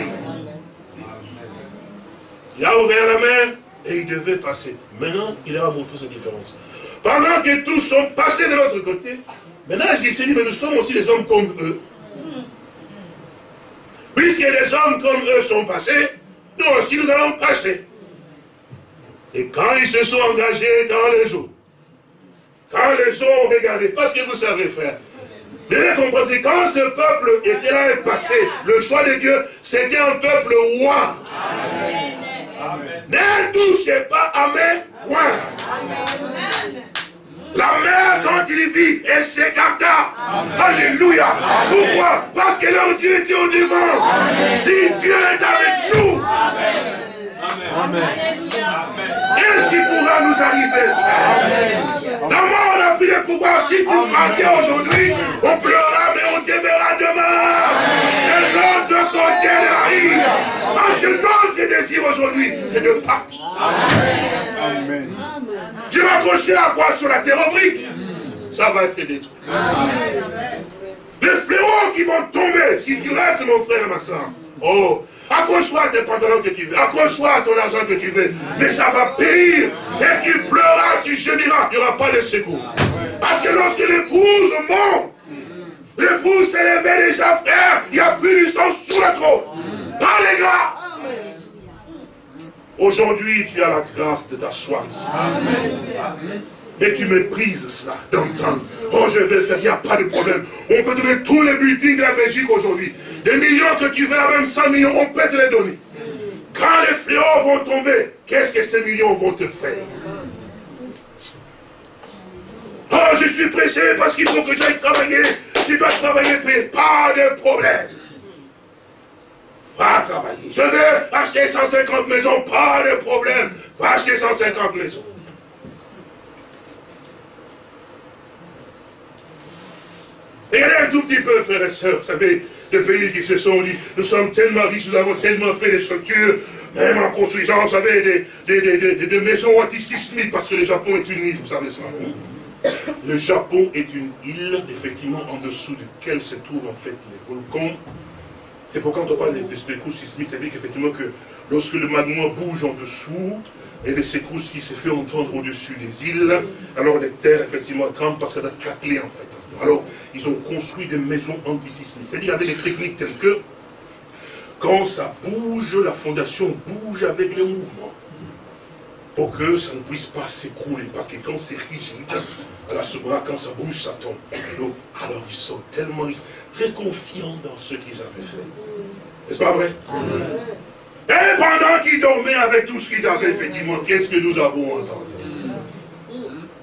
Il a ouvert la mer et il devait passer. Maintenant, il a montré sa différence. Pendant que tous sont passés de l'autre côté, maintenant les dit, mais nous sommes aussi des hommes comme eux. Puisque les hommes comme eux sont passés, nous aussi nous allons passer. Et quand ils se sont engagés dans les eaux, quand les eaux ont regardé, parce que vous savez faire, Bien comprenez, quand ce peuple était là et passé, le choix de Dieu, c'était un peuple roi. Ne touchez pas à mes rois. La mer, quand il vit, elle s'écarta. Alléluia. Pourquoi? Parce que leur Dieu était au devant. Si Dieu est avec nous, Qu'est-ce qui pourra nous arriver? Comment on a pris le pouvoir Si tu partais aujourd'hui, on pleurera, mais on te verra demain. De l'autre côté de la rive. Parce que notre désir aujourd'hui, c'est de partir. Amen. Je vais accrocher à quoi Sur la terre oblique. Ça va être détruit. Le fléaux qui vont tomber si tu restes, mon frère et ma soeur. Oh, accroche-toi à tes pantalons que tu veux, accroche-toi à ton argent que tu veux, mais ça va périr. Et tu pleuras, tu gémiras, il n'y aura pas de secours. Parce que lorsque l'épouse monte, l'épouse s'est levée déjà, frère, il n'y a plus du sang sous la trône. Pas les gars. Aujourd'hui, tu as la grâce de t'asseoir Amen. Et tu méprises cela, d'entendre. Oh, je vais faire, il n'y a pas de problème. On peut donner tous les buildings de la Belgique aujourd'hui. Des millions que tu veux, même 100 millions, on peut te les donner. Quand les fléaux vont tomber, qu'est-ce que ces millions vont te faire? Oh, je suis pressé parce qu'il faut que j'aille travailler. Tu dois travailler, pas de problème. Va travailler. Je veux acheter 150 maisons, pas de problème. Va acheter 150 maisons. Regardez un tout petit peu, frères et sœurs, vous savez, des pays qui se sont dit, nous sommes tellement riches, nous avons tellement fait des structures, même en construisant, vous savez, des, maisons antisismiques, parce que le Japon est une île, vous savez ça. Le Japon est une île, effectivement, en dessous duquel se trouvent en fait les volcans. C'est pourquoi quand on parle des secousses sismiques, c'est-à-dire qu'effectivement que lorsque le magma bouge en dessous, et les secousses qui se fait entendre au-dessus des îles, alors les terres, effectivement, tremblent parce qu'elles a craquelé, en fait. Alors, ils ont construit des maisons antisismiques. C'est-à-dire avec des techniques telles que, quand ça bouge, la fondation bouge avec le mouvement. Pour que ça ne puisse pas s'écrouler. Parce que quand c'est rigide, à la souverain, quand ça bouge, ça tombe. Donc, alors ils sont tellement très confiants dans ce qu'ils avaient fait. N'est-ce pas vrai? Et pendant qu'ils dormaient avec tout ce qu'ils avaient, effectivement, qu'est-ce que nous avons entendu?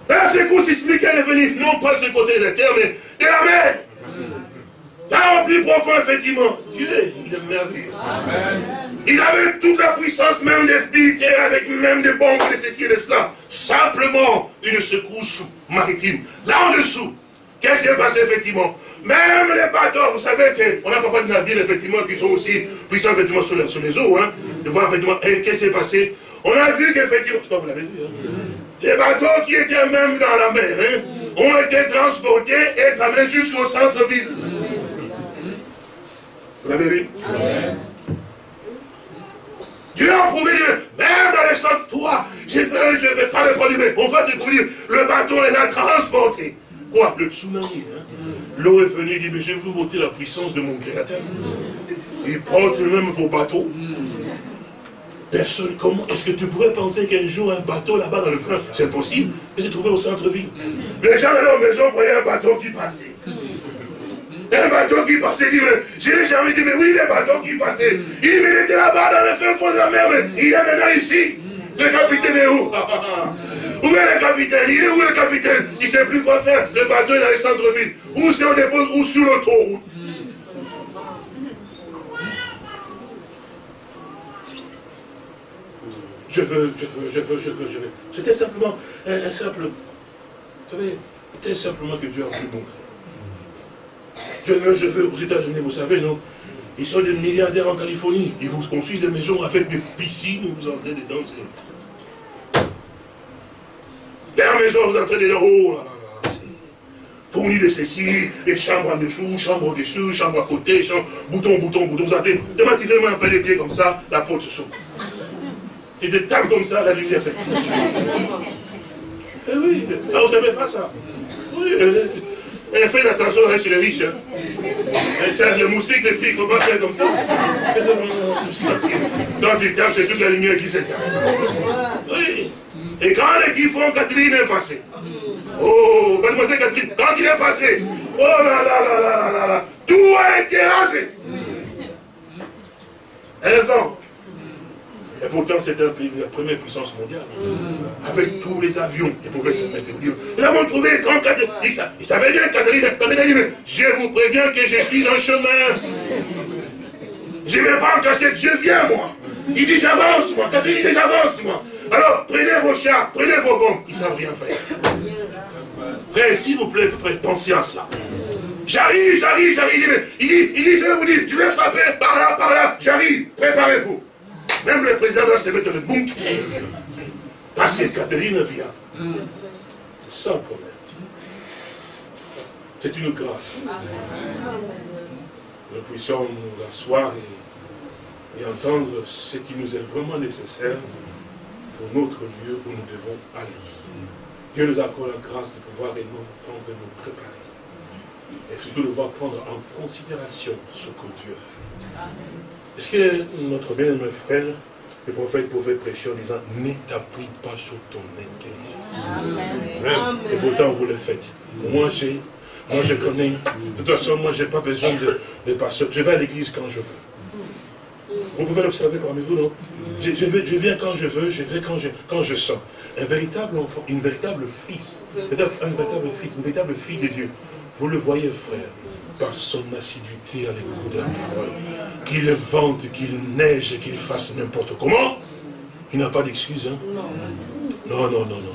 La secousse sismique, est venue, non pas de ce côté de la terre, mais de la mer. Là, au plus profond, effectivement. Dieu, il est merveilleux. Ils avaient toute la puissance, même des militaires, avec même des bombes, de ceci et de cela. Simplement une secousse maritime. Là en dessous, qu'est-ce qui s'est passé, effectivement? Même les bateaux, vous savez qu'on a parfois des navires, effectivement, qui sont aussi puissants, effectivement, sur les, les eaux. Hein, de voir, effectivement, et qu'est-ce qui s'est passé? On a vu qu'effectivement, je crois que vous l'avez vu, hein, les bateaux qui étaient même dans la mer hein, ont été transportés et amenés jusqu'au centre-ville. Vous l'avez vu? Dieu a prouvé Dieu. Même dans les toi, je ne vais pas le produire. On va produire. Le bateau les a transportés. Quoi Le tsunami. Hein? L'eau est venue et dit, mais je vais vous montrer la puissance de mon Créateur. Il porte même vos bateaux. Personne, comment est-ce que tu pourrais penser qu'un jour un bateau là-bas dans le fond, c'est possible Mais c'est trouvé au centre-ville? Les gens dans leur maison voyaient un bateau qui passait. Un bateau qui passait, dit, mais je n'ai jamais dit, mais oui, les bateaux qui. Il mais il était là-bas dans le fin fond de la mer, mais il est maintenant ici. Le capitaine est où? Où est le capitaine? Il est où le capitaine? Il ne sait plus quoi faire. Le bateau est dans le centre-ville. Ou c'est au dépôt, ou sur l'autoroute? je veux, je veux, je veux, je veux, je veux. C'était simplement un, simple, vous savez, c'était simplement que Dieu a voulu montrer. Je veux, je veux, aux États-Unis, vous savez, non? Ils sont des milliardaires en Californie. Ils vous construisent des maisons avec des piscines où vous entrez dedans. Leur maison, vous entrez dedans, oh là là là, fourni de ceci, des chambres en dessous, chambres au-dessus, chambre à côté, chambre, bouton, bouton, bouton, vous entrez. Font un peu les pieds comme ça, la porte s'ouvre. Il te tape comme ça, la lumière s'éteint. Eh oui, ah, vous ne savez pas ça. Oui, elle fait attention hein, chez les riches. Hein. Elle sert les moustiques, les il ne faut pas faire comme ça. Quand tu tapes, c'est toute la lumière qui s'éteint. Oui. Et quand les font, Catherine est passée. Oh, mademoiselle Catherine, quand il est passé, oh là là là là là là, tout a été rasé. Elles ont et pourtant, c'était la première puissance mondiale. Avec tous les avions, ils pouvaient se mettre. Ils avons trouvé 34. Ils savaient bien, Catherine, Catherine dit, je vous préviens que je suis en chemin. Je ne vais pas en casser, je viens, moi. Il dit, j'avance, moi. Catherine dit, j'avance, moi. Alors, prenez vos chats, prenez vos bombes. Ils ne savent rien faire. Frère, s'il vous plaît, pensez à cela. J'arrive, j'arrive, j'arrive. Il dit, il dit, je vais vous dire, je vais frapper par là, par là. J'arrive, préparez-vous. Même le président doit se mettre le bunker. Parce que Catherine vient. C'est ça le problème. C'est une grâce. Nous puissions nous asseoir et, entendre ce qui nous est vraiment nécessaire pour notre lieu où nous devons aller. Dieu nous accorde la grâce de pouvoir réellement temps de nous préparer. Et surtout de voir prendre en considération ce que Dieu fait. Est-ce que notre bien-aimé frère, le prophète pouvait prêcher en disant Ne t'appuie pas sur ton intelligence. Et pourtant vous le faites. Moi j'ai moi, je connais. De toute façon, moi, je n'ai pas besoin de, de pasteur. Je vais à l'église quand je veux. Vous pouvez l'observer parmi vous, non? Je, viens quand je veux, je vais quand je, quand sens. Un véritable enfant, une véritable fils, un véritable une véritable fille de Dieu. Vous le voyez, frère, par son assiduité à l'écoute de la parole. Qu'il vente, qu'il neige, qu'il fasse n'importe comment. Il n'a pas d'excuse, hein Non, non, non, non.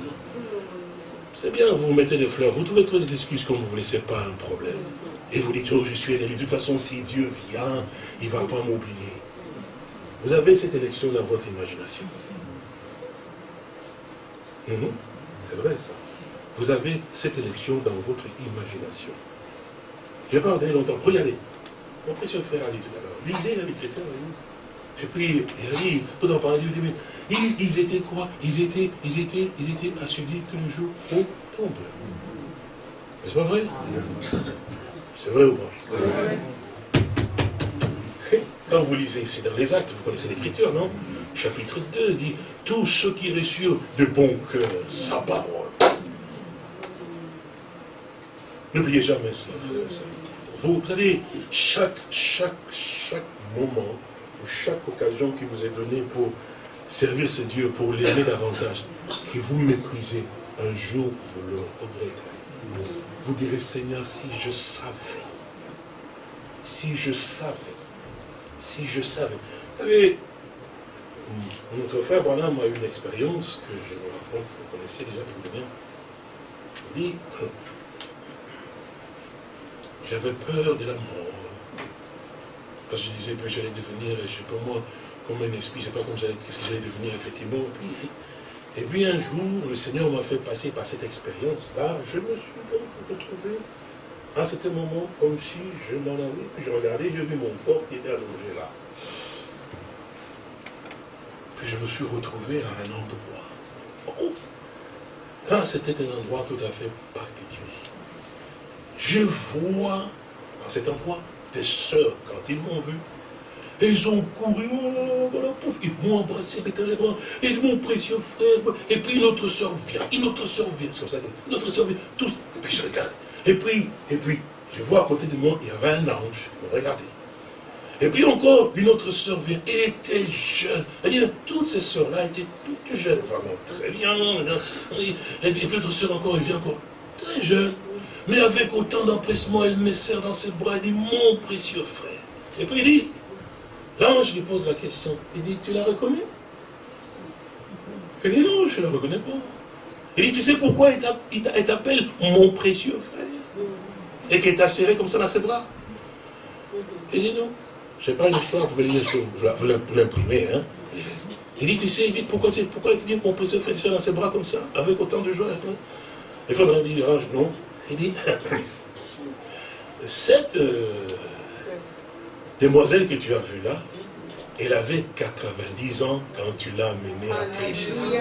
C'est bien, vous mettez des fleurs, vous trouvez trouver des excuses comme vous voulez, ce n'est pas un problème. Et vous dites, oh, je suis élu. De toute façon, si Dieu vient, il ne va pas m'oublier. Vous avez cette élection dans votre imagination. Mhm. C'est vrai, ça. Vous avez cette élection dans votre imagination. Je n'ai pas entendu longtemps. Regardez. Mon précieux frère a dit tout à l'heure. Lisez l'écriture. Et puis, il a dit, tout en parlant, il dit, ils, ils, étaient quoi? Ils étaient, ils étaient, ils étaient assidus tous les jours au temple. C'est pas vrai? C'est vrai ou pas? Quand vous lisez ici dans les actes, vous connaissez l'écriture, non? Chapitre 2 dit, tous ceux qui reçurent de bon cœur sa parole. N'oubliez jamais cela, et. Vous, savez, chaque, chaque, chaque moment, chaque occasion qui vous est donnée pour servir ce Dieu, pour l'aimer davantage, que vous méprisez, un jour vous le regretterez. Vous direz, Seigneur, si je savais, si je savais, si je savais. Vous savez, notre frère Branham a eu une expérience que je vous raconte, vous connaissez déjà très bien. Il dit, j'avais peur de la mort. Parce que je disais que j'allais devenir, je sais pas moi, comme un esprit, je ne sais pas comment qu'est-ce que j'allais devenir effectivement. Et puis un jour, le Seigneur m'a fait passer par cette expérience-là. Je me suis retrouvé à certain moment comme si je m'en allais. Puis je regardais, j'ai vu mon corps qui était allongé là. Puis je me suis retrouvé à un endroit. Oh. Là, c'était un endroit tout à fait particulier. Je vois, dans cet endroit, des sœurs, quand ils m'ont vu, ils ont couru, oh, voilà, pouf, ils m'ont embrassé et mon précieux frère, et puis une autre soeur vient, une autre soeur vient, c'est comme ça, une autre soeur vient, et puis je regarde, et puis, et puis, je vois à côté de moi, il y avait un ange, regardez. Et puis encore, une autre soeur vient, et était jeune. Elle dit, toutes ces soeurs-là étaient toutes jeunes, vraiment très bien. Et puis l'autre soeur encore, elle vient encore, très jeune. Mais avec autant d'empressement, elle me serre dans ses bras, elle dit, mon précieux frère. Et puis il dit, l'ange lui pose la question, il dit, tu l'as reconnu Il dit, non, je ne la reconnais pas. Il dit, tu sais pourquoi il t'appelle mon précieux frère? Et qu'il t'a serré comme ça dans ses bras Il dit, non. Je sais pas une histoire, vous pouvez vous l'imprimer. Hein? Il dit, tu sais, il dit, pourquoi, pourquoi il te dit mon précieux frère dans ses bras comme ça, avec autant de joie Il faudrait dire, non, il dit, cette euh, demoiselle que tu as vue là, elle avait 90 ans quand tu l'as amenée à Christ.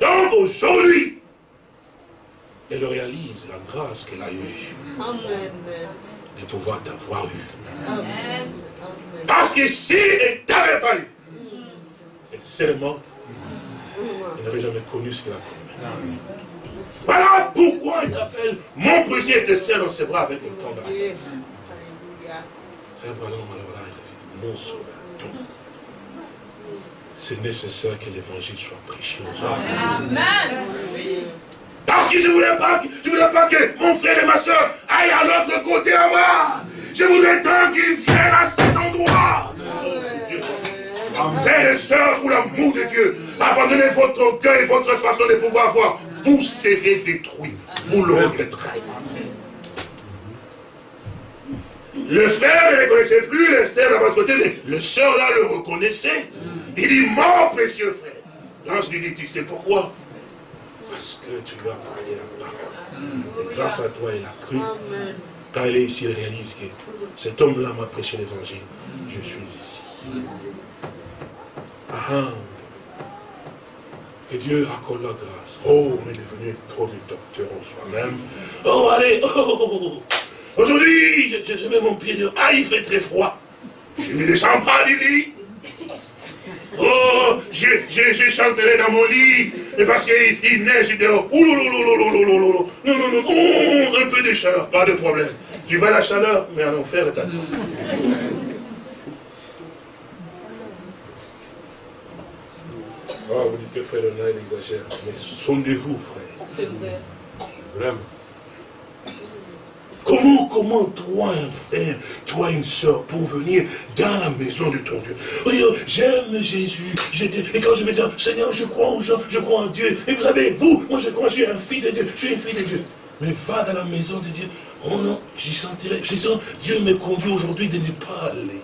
Donc aujourd'hui, elle réalise la grâce qu'elle a eue de pouvoir t'avoir eu. Parce que si elle t'avait pas eu, elle morte. Elle n'aurait jamais connu ce qu'elle a connu. Voilà pourquoi il t'appelle mon précieux te serre dans ses bras avec autant de Frère Branham, il a dit, mon sauveur. Donc, c'est nécessaire que l'évangile soit prêché aux hommes. Amen. Parce que je ne voulais pas, je voulais pas que mon frère et ma soeur aillent à l'autre côté là-bas. Je voulais tant qu'ils viennent à cet endroit. Frères et sœurs, pour l'amour de Dieu, abandonnez votre cœur et votre façon de pouvoir voir vous serez détruits. Vous le regretterez. Le frère ne le connaissait plus, le frère à votre côté, le soeur là le reconnaissait. Il dit, mon précieux frère. L'ange lui dit, tu sais pourquoi? Parce que tu lui as parlé la parole. Et grâce à toi, il a cru. Quand elle est ici, elle réalise que cet homme-là m'a prêché l'évangile. Je suis ici. Ah, ah. Que Dieu accorde la grâce. Oh, on est devenu trop de docteurs en soi-même. Oh, allez, oh, oh, oh, Aujourd'hui, je, mets mon pied dehors. Ah, il fait très froid. Je ne descends pas du lit. Oh, j'ai chanté dans mon lit, et parce qu'il neige dehors. Oh, non, non, non, oh, un peu de chaleur, pas de problème. Tu vas à la chaleur, mais en enfer est à Ah, vous dites que frère Léonard, il exagère. Mais sondez-vous, frère. Vraiment. Comment, toi, un frère, toi, une soeur, pour venir dans la maison de ton Dieu J'aime Jésus. Et quand je me dis, Seigneur, je crois en gens, je crois en Dieu. Et vous savez, vous, moi je crois, je suis un fils de Dieu, je suis une fille de Dieu. Mais va dans la maison de Dieu. Oh non, j'y sentirai. Je sens, Dieu me conduit aujourd'hui de ne pas aller.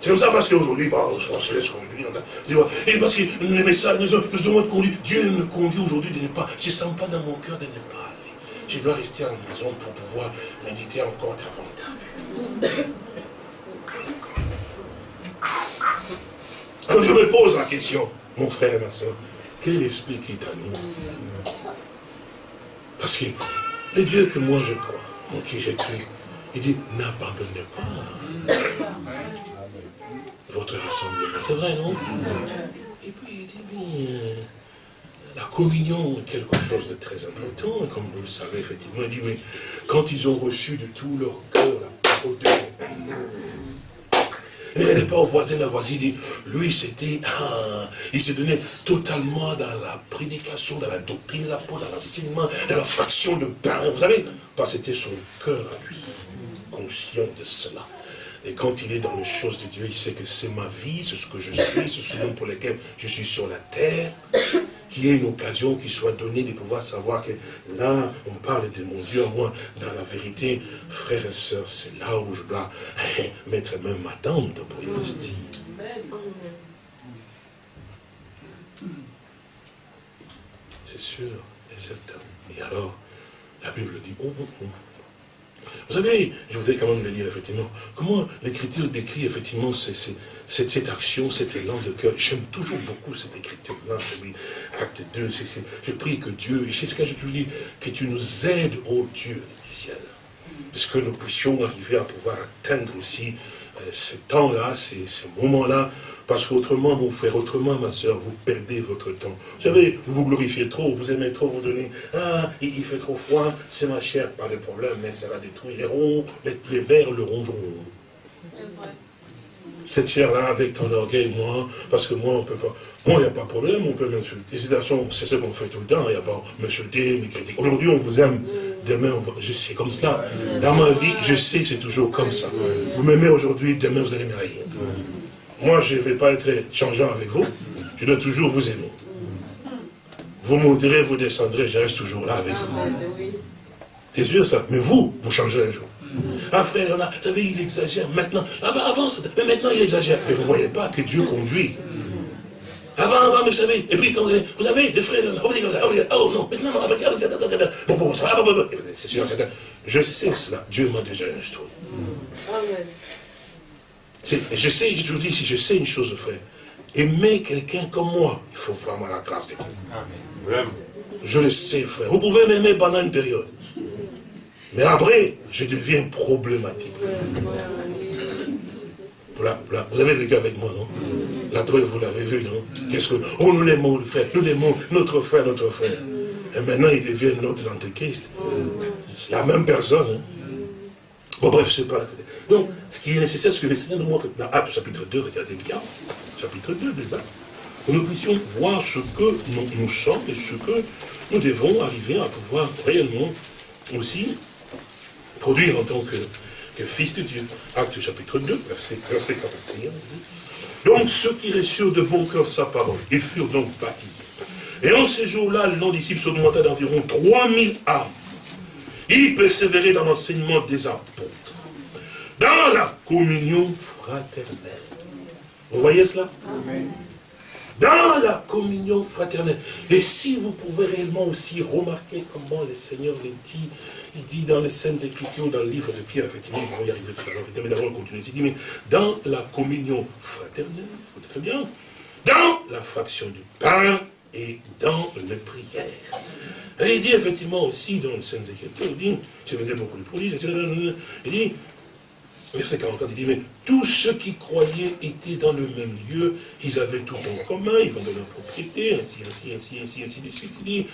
C'est comme ça parce qu'aujourd'hui, bah, on se laisse conduire. Et parce que les messages nous ont, nous conduit. Dieu me conduit aujourd'hui de ne pas. Je ne sens pas dans mon cœur de ne pas aller. Je dois rester en maison pour pouvoir méditer encore davantage. Je me pose la question, mon frère et ma soeur, quel esprit qui t'anime? Parce que le Dieu que moi je crois, en qui j'écris, il dit, n'abandonnez pas votre rassemblement. C'est vrai, non? Et puis il dit, euh, la communion est quelque chose de très important, comme vous le savez, effectivement, il dit, mais quand ils ont reçu de tout leur cœur la parole de Dieu, il n'allait pas au voisin, la voisine, dit, lui c'était, il s'est donné totalement dans la prédication, dans la doctrine, dans l'enseignement, dans la fraction de pain, vous savez, parce que c'était son cœur à lui, conscient de cela. Et quand il est dans les choses de Dieu, il sait que c'est ma vie, c'est ce que je suis, c'est ce pour lequel je suis sur la terre. Qu'il y ait une occasion qui soit donnée de pouvoir savoir que là, on parle de mon Dieu à moi. Dans la vérité, frères et sœurs, c'est là où je dois mettre même ma tente, pour y dire. C'est sûr et certain. Et alors, la Bible dit, oh, oh, oh. Vous savez, je voudrais quand même le dire, effectivement, comment l'Écriture décrit, effectivement, cette, action, cet élan de cœur. J'aime toujours beaucoup cette écriture-là, acte 2, je prie que Dieu, et c'est ce que je toujours dis, que tu nous aides, ô Dieu du ciel, parce que nous puissions arriver à pouvoir atteindre aussi euh, ce temps-là, ces moments-là, parce qu'autrement, mon frère, autrement, ma soeur, vous perdez votre temps. Vous savez, vous vous glorifiez trop, vous aimez trop vous donner. Ah, il, fait trop froid, c'est ma chair, pas de problème, mais ça va détruire les ronds, les, les vers le rongeront. Cette chair-là, avec ton orgueil, moi, parce que moi, on peut pas. Moi, il n'y a pas de problème, on peut m'insulter. C'est ce qu'on fait tout le temps, il n'y a pas m'insulter, me critiquer. Aujourd'hui, on vous aime, demain, on va... je sais comme cela. Dans ma vie, je sais que c'est toujours comme ça. Vous m'aimez aujourd'hui, demain, vous allez m'aimer. Moi, je ne vais pas être changeant avec vous. Je dois toujours vous aimer. Vous monterez, vous descendrez, je reste toujours là avec vous. C'est sûr ça. Mais vous, vous changerez un jour. Ah frère, vous savez, il exagère maintenant. Avant, avant, mais maintenant il exagère. Mais vous ne voyez pas que Dieu conduit. Avant, avant, mais vous savez, et puis quand vous allez, vous savez, le frère, oh non, maintenant, bon, bon, ça va, c'est sûr, c'est Je sais cela, Dieu m'a déjà instruit. Amen. Je sais, je vous dis, si je sais une chose, frère, aimer quelqu'un comme moi, il faut vraiment la grâce de Dieu. Je le sais, frère. Vous pouvez m'aimer pendant une période. Mais après, je deviens problématique. vous avez vécu avec moi, non? La preuve, vous l'avez vu, non? Qu'est-ce que... Oh, nous l'aimons, le frère, nous l'aimons, notre frère, notre frère. Et maintenant, il devient notre antéchrist. C'est la même personne. Hein? Bon, bref, c'est pas... Donc, ce qui est nécessaire, ce que le Seigneur nous montre dans Actes chapitre 2, regardez bien, chapitre 2 des Actes, que nous puissions voir ce que nous, sommes et ce que nous devons arriver à pouvoir réellement aussi produire en tant que, fils de Dieu. Actes chapitre 2, verset, verset 41. Donc ceux qui reçurent de bon cœur sa parole, ils furent donc baptisés. Et en ces jours-là, le non-disciple s'augmenta d'environ 3000 âmes. Ils persévéraient dans l'enseignement des apôtres dans la communion fraternelle. Vous voyez cela? Dans la communion fraternelle. Et si vous pouvez réellement aussi remarquer comment le Seigneur les dit, il dit dans les Saintes Écritures, dans le livre de Pierre, effectivement, nous allons y arriver tout à l'heure, mais d'abord on continue, il dit, mais dans la communion fraternelle, très bien, dans la fraction du pain et dans les prières. Et il dit effectivement aussi dans les Saintes Écritures, il dit, je faisais beaucoup de produits, il dit, Verset 44, il dit, mais tous ceux qui croyaient étaient dans le même lieu, ils avaient tout en commun, ils vendaient leur propriété, ainsi, ainsi, ainsi, ainsi, ainsi de suite. Il dit,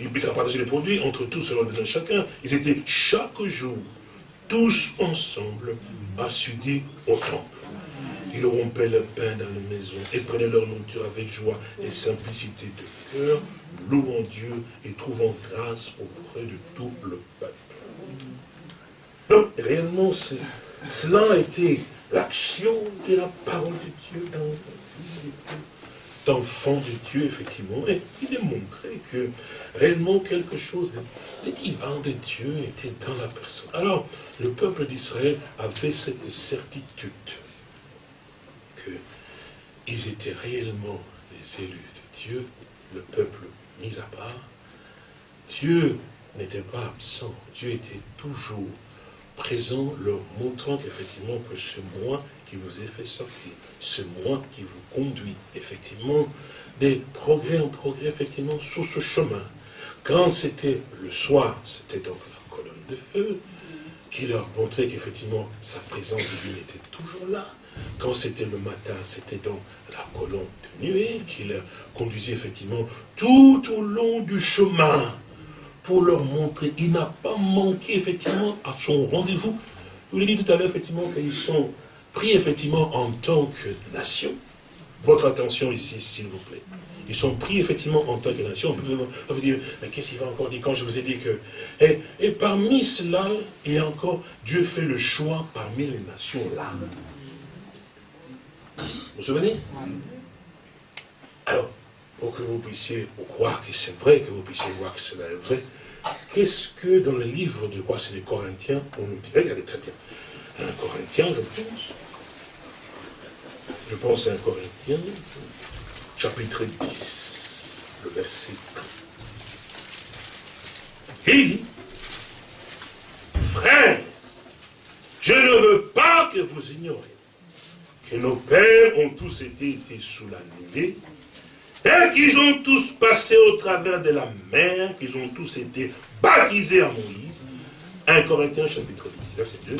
ils puissent partager les produits entre tous selon le besoin de chacun. Ils étaient chaque jour, tous ensemble, assidus au temple. Ils rompaient le pain dans les maisons et prenaient leur nourriture avec joie et simplicité de cœur, louant Dieu et trouvant grâce auprès de tout le peuple. Réellement, cela a été l'action de la parole de Dieu dans la vie d'enfants de Dieu, effectivement. Et il est montré que réellement quelque chose de, divin de Dieu était dans la personne. Alors, le peuple d'Israël avait cette certitude qu'ils étaient réellement les élus de Dieu, le peuple mis à part. Dieu n'était pas absent, Dieu était toujours présent, leur montrant qu'effectivement que ce moi qui vous est fait sortir, ce moi qui vous conduit, effectivement, des progrès en progrès, effectivement, sur ce chemin. Quand c'était le soir, c'était donc la colonne de feu, qui leur montrait qu'effectivement, sa présence divine était toujours là. Quand c'était le matin, c'était donc la colonne de nuée qui leur conduisait effectivement tout au long du chemin pour leur montrer. Il n'a pas manqué effectivement à son rendez-vous. Je vous l'ai dit tout à l'heure effectivement qu'ils sont pris effectivement en tant que nation. Votre attention ici, s'il vous plaît. Ils sont pris effectivement en tant que nation. On peut dire, mais qu'est-ce qu'il va encore dire quand je vous ai dit que... Et, et parmi cela, a encore, Dieu fait le choix parmi les nations là. Vous vous souvenez? Alors, pour que vous puissiez croire que c'est vrai, que vous puissiez voir que cela est vrai, qu'est-ce que dans le livre de quoi c'est les Corinthiens, on nous dit, regardez très bien, un Corinthien, je pense, je pense à un Corinthien, chapitre 10, le verset 1. Il dit, frère, je ne veux pas que vous ignorez que nos pères ont tous été, été sous la nuée, et qu'ils ont tous passé au travers de la mer, qu'ils ont tous été baptisés à Moïse. 1 Corinthiens chapitre 10, verset 2.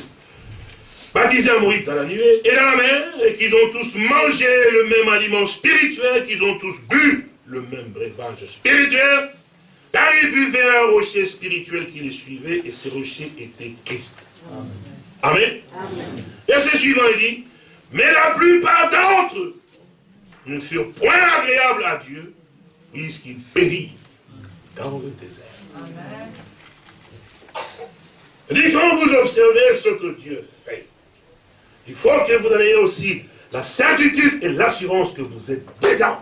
Baptisés à Moïse dans la nuée et dans la mer, et qu'ils ont tous mangé le même aliment spirituel, qu'ils ont tous bu le même breuvage spirituel, car ils buvaient un rocher spirituel qui les suivait, et ce rocher était Christ. Amen. Amen. Verset suivant, il dit, mais la plupart d'entre eux ne furent point agréables à Dieu, puisqu'ils périrent dans le désert. Amen. dit, quand vous observez ce que Dieu fait, il faut que vous ayez aussi la certitude et l'assurance que vous êtes dedans.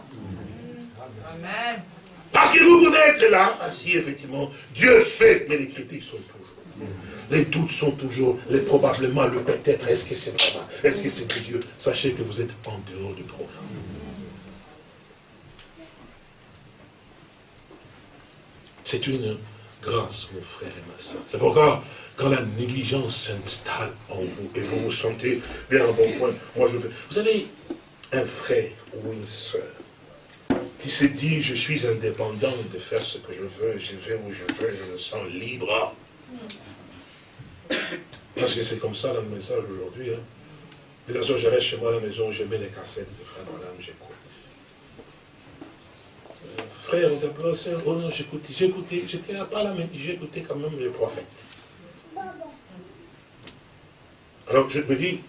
Amen. Parce que vous pouvez être là, assis, effectivement, Dieu fait, mais les critiques sont toujours. Les doutes sont toujours, les probablement, le peut-être, est-ce que c'est vraiment, est-ce que c'est de Dieu? Sachez que vous êtes en dehors du programme. C'est une grâce, mon frère et ma soeur. C'est pourquoi, quand la négligence s'installe en vous, et vous vous sentez bien à bon point, moi je veux... Vous avez un frère ou une soeur qui se dit, je suis indépendant de faire ce que je veux, je vais où je veux, je me sens libre. Parce que c'est comme ça le message aujourd'hui. Hein. De toute façon, je reste chez moi à la maison, je mets les cassettes de frère Madame, j'écoute frère, on sœur, oh non, j'écoutais, j'écoutais, j'étais pas là, mais j'écoutais quand même les prophètes. Alors je me dis,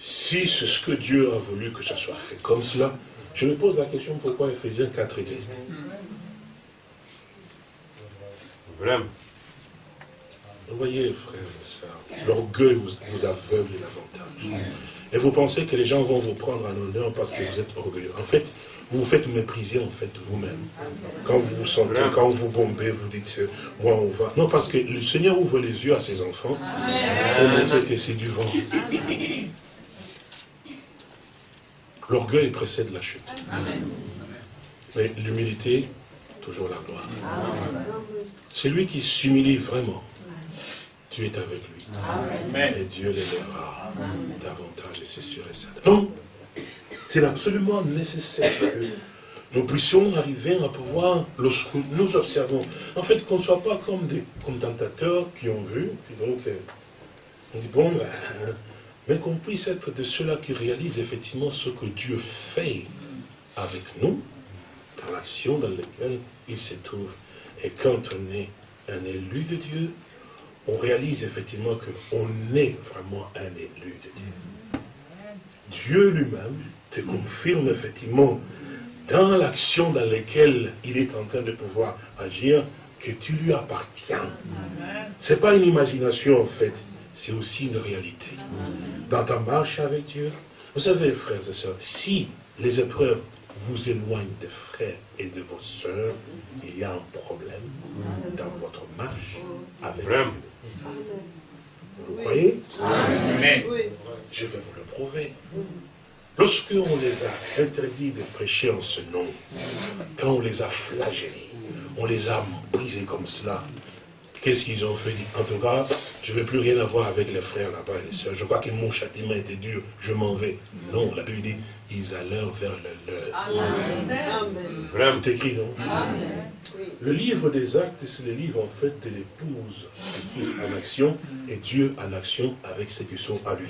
si c'est ce que Dieu a voulu que ça soit fait comme cela, je me pose la question pourquoi Ephésiens 4 existe? Vous voyez, frère et sœurs, l'orgueil vous, vous aveugle davantage. Et vous pensez que les gens vont vous prendre en honneur parce que vous êtes orgueilleux. En fait, vous vous faites mépriser en fait vous-même. Quand vous vous sentez, quand vous bombez, vous dites, moi on va. Non, parce que le Seigneur ouvre les yeux à ses enfants pour montrer que c'est du vent. L'orgueil précède la chute. Mais l'humilité, toujours la gloire. C'est lui qui s'humilie vraiment. Tu es avec lui. Et Dieu l'élèvera davantage, et c'est sûr et certain. Donc, c'est absolument nécessaire que nous puissions arriver à pouvoir, lorsque nous observons, en fait, qu'on ne soit pas comme des commentateurs qui ont vu, puis donc, euh, on dit, bon, ben, mais qu'on puisse être de ceux-là qui réalisent effectivement ce que Dieu fait avec nous, dans l'action dans laquelle il se trouve. Et quand on est un élu de Dieu, on réalise effectivement qu'on est vraiment un élu de Dieu. Dieu lui-même te confirme effectivement dans l'action dans laquelle il est en train de pouvoir agir, que tu lui appartiens. Ce n'est pas une imagination en fait, c'est aussi une réalité. Dans ta marche avec Dieu, vous savez frères et sœurs, si les épreuves vous éloignent des frères et de vos sœurs, il y a un problème dans votre marche avec Dieu. Vous croyez? Je vais vous le prouver. Lorsqu'on les a interdits de prêcher en ce nom, quand on les a flagellés, on les a brisés comme cela, qu'est-ce qu'ils ont fait? En tout cas, je ne veux plus rien avoir avec les frères là-bas et les sœurs. Je crois que mon châtiment était dur, je m'en vais. Non, la Bible dit, ils allèrent vers le leur. Amen. C'est écrit, non? Le livre des actes, c'est le livre en fait de l'épouse Christ en action et Dieu en action avec ceux qui sont à lui.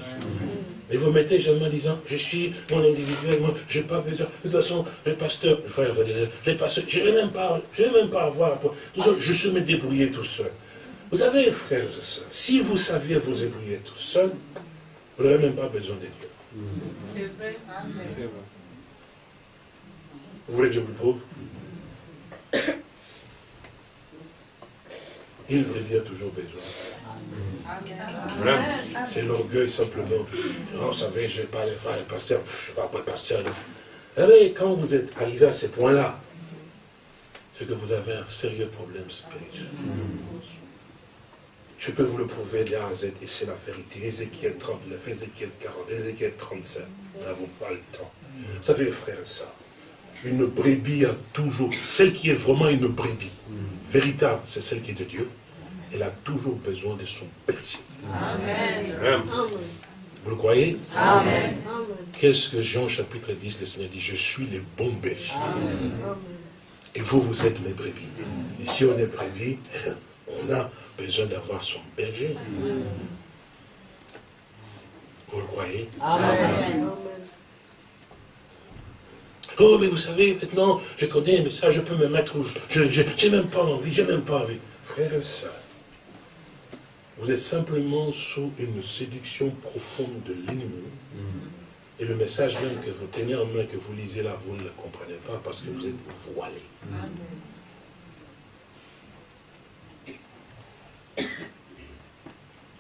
Et vous mettez jamais en disant, je suis mon individuel, moi, je n'ai pas besoin. De toute façon, le pasteur, le frère, les pasteurs, je ne vais même pas, je vais même pas avoir la je suis me débrouiller tout seul. Vous savez, frères et sœurs, si vous saviez vous débrouiller tout seul, vous n'aurez même pas besoin de Dieu. C'est vrai. Vous voulez que je vous le prouve? Il a toujours besoin. C'est l'orgueil simplement. Vous savez, je vais pas aller faire le pasteur, je ne sais pas quoi pasteur. Eh quand vous êtes arrivé à ce point-là, c'est que vous avez un sérieux problème spirituel. Je peux vous le prouver de A à Z, et c'est la vérité. Ézéchiel 39, Ézéchiel 40, Ézéchiel 35. Nous n'avons pas le temps. Vous savez, frère, ça, une brebis a toujours, celle qui est vraiment une brebis, véritable, c'est celle qui est de Dieu, elle a toujours besoin de son berger. Amen. Vous le croyez? Amen. Qu'est-ce que Jean chapitre 10, le Seigneur dit? Je suis le bon berger. Et vous, vous êtes mes brebis. Et si on est brebis, on a besoin d'avoir son berger. Vous le croyez? Amen. Oh, mais vous savez, maintenant, je connais, mais ça, je peux me mettre où je n'ai même pas envie, j'ai même pas envie. Frère et soeur, vous êtes simplement sous une séduction profonde de l'ennemi. Et le message même que vous tenez en main, que vous lisez là, vous ne le comprenez pas parce que vous êtes voilé.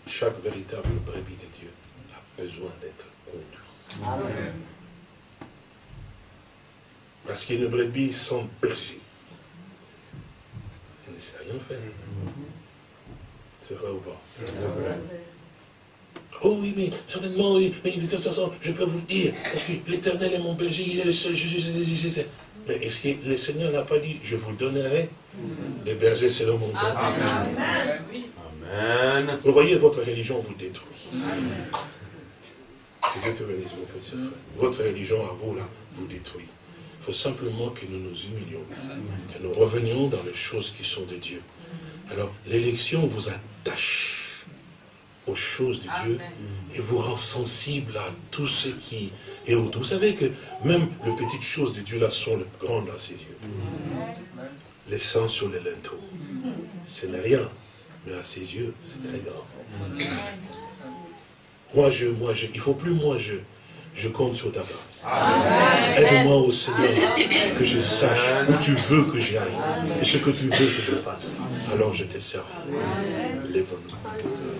Chaque véritable brebis de Dieu a besoin d'être conduit. Amen. Parce qu'une brebis sans berger, elle ne sait rien faire. C'est vrai ou pas Oh oui, mais certainement, oui, mais de toute façon, je peux vous le dire, parce que l'éternel est mon berger, il est le seul juge. Mais est-ce que le Seigneur n'a pas dit, je vous donnerai? Des bergers selon mon cœur Amen. Amen. Vous voyez, votre religion vous détruit. Votre religion à vous, là, vous détruit. Il faut simplement que nous nous humilions, que nous revenions dans les choses qui sont de Dieu. Alors, l'élection vous attache aux choses de Dieu et vous rend sensible à tout ce qui est autour. Vous savez que même les petites choses de Dieu là sont les grandes à ses yeux. Les sangs sur les linteaux, ce n'est rien, mais à ses yeux, c'est très grand. Moi, je, moi, je, il ne faut plus moi, je, je compte sur ta grâce. Aide-moi au Seigneur, que je sache où tu veux que j'aille et ce que tu veux que je fasse. Alors je te sers. Lève-nous.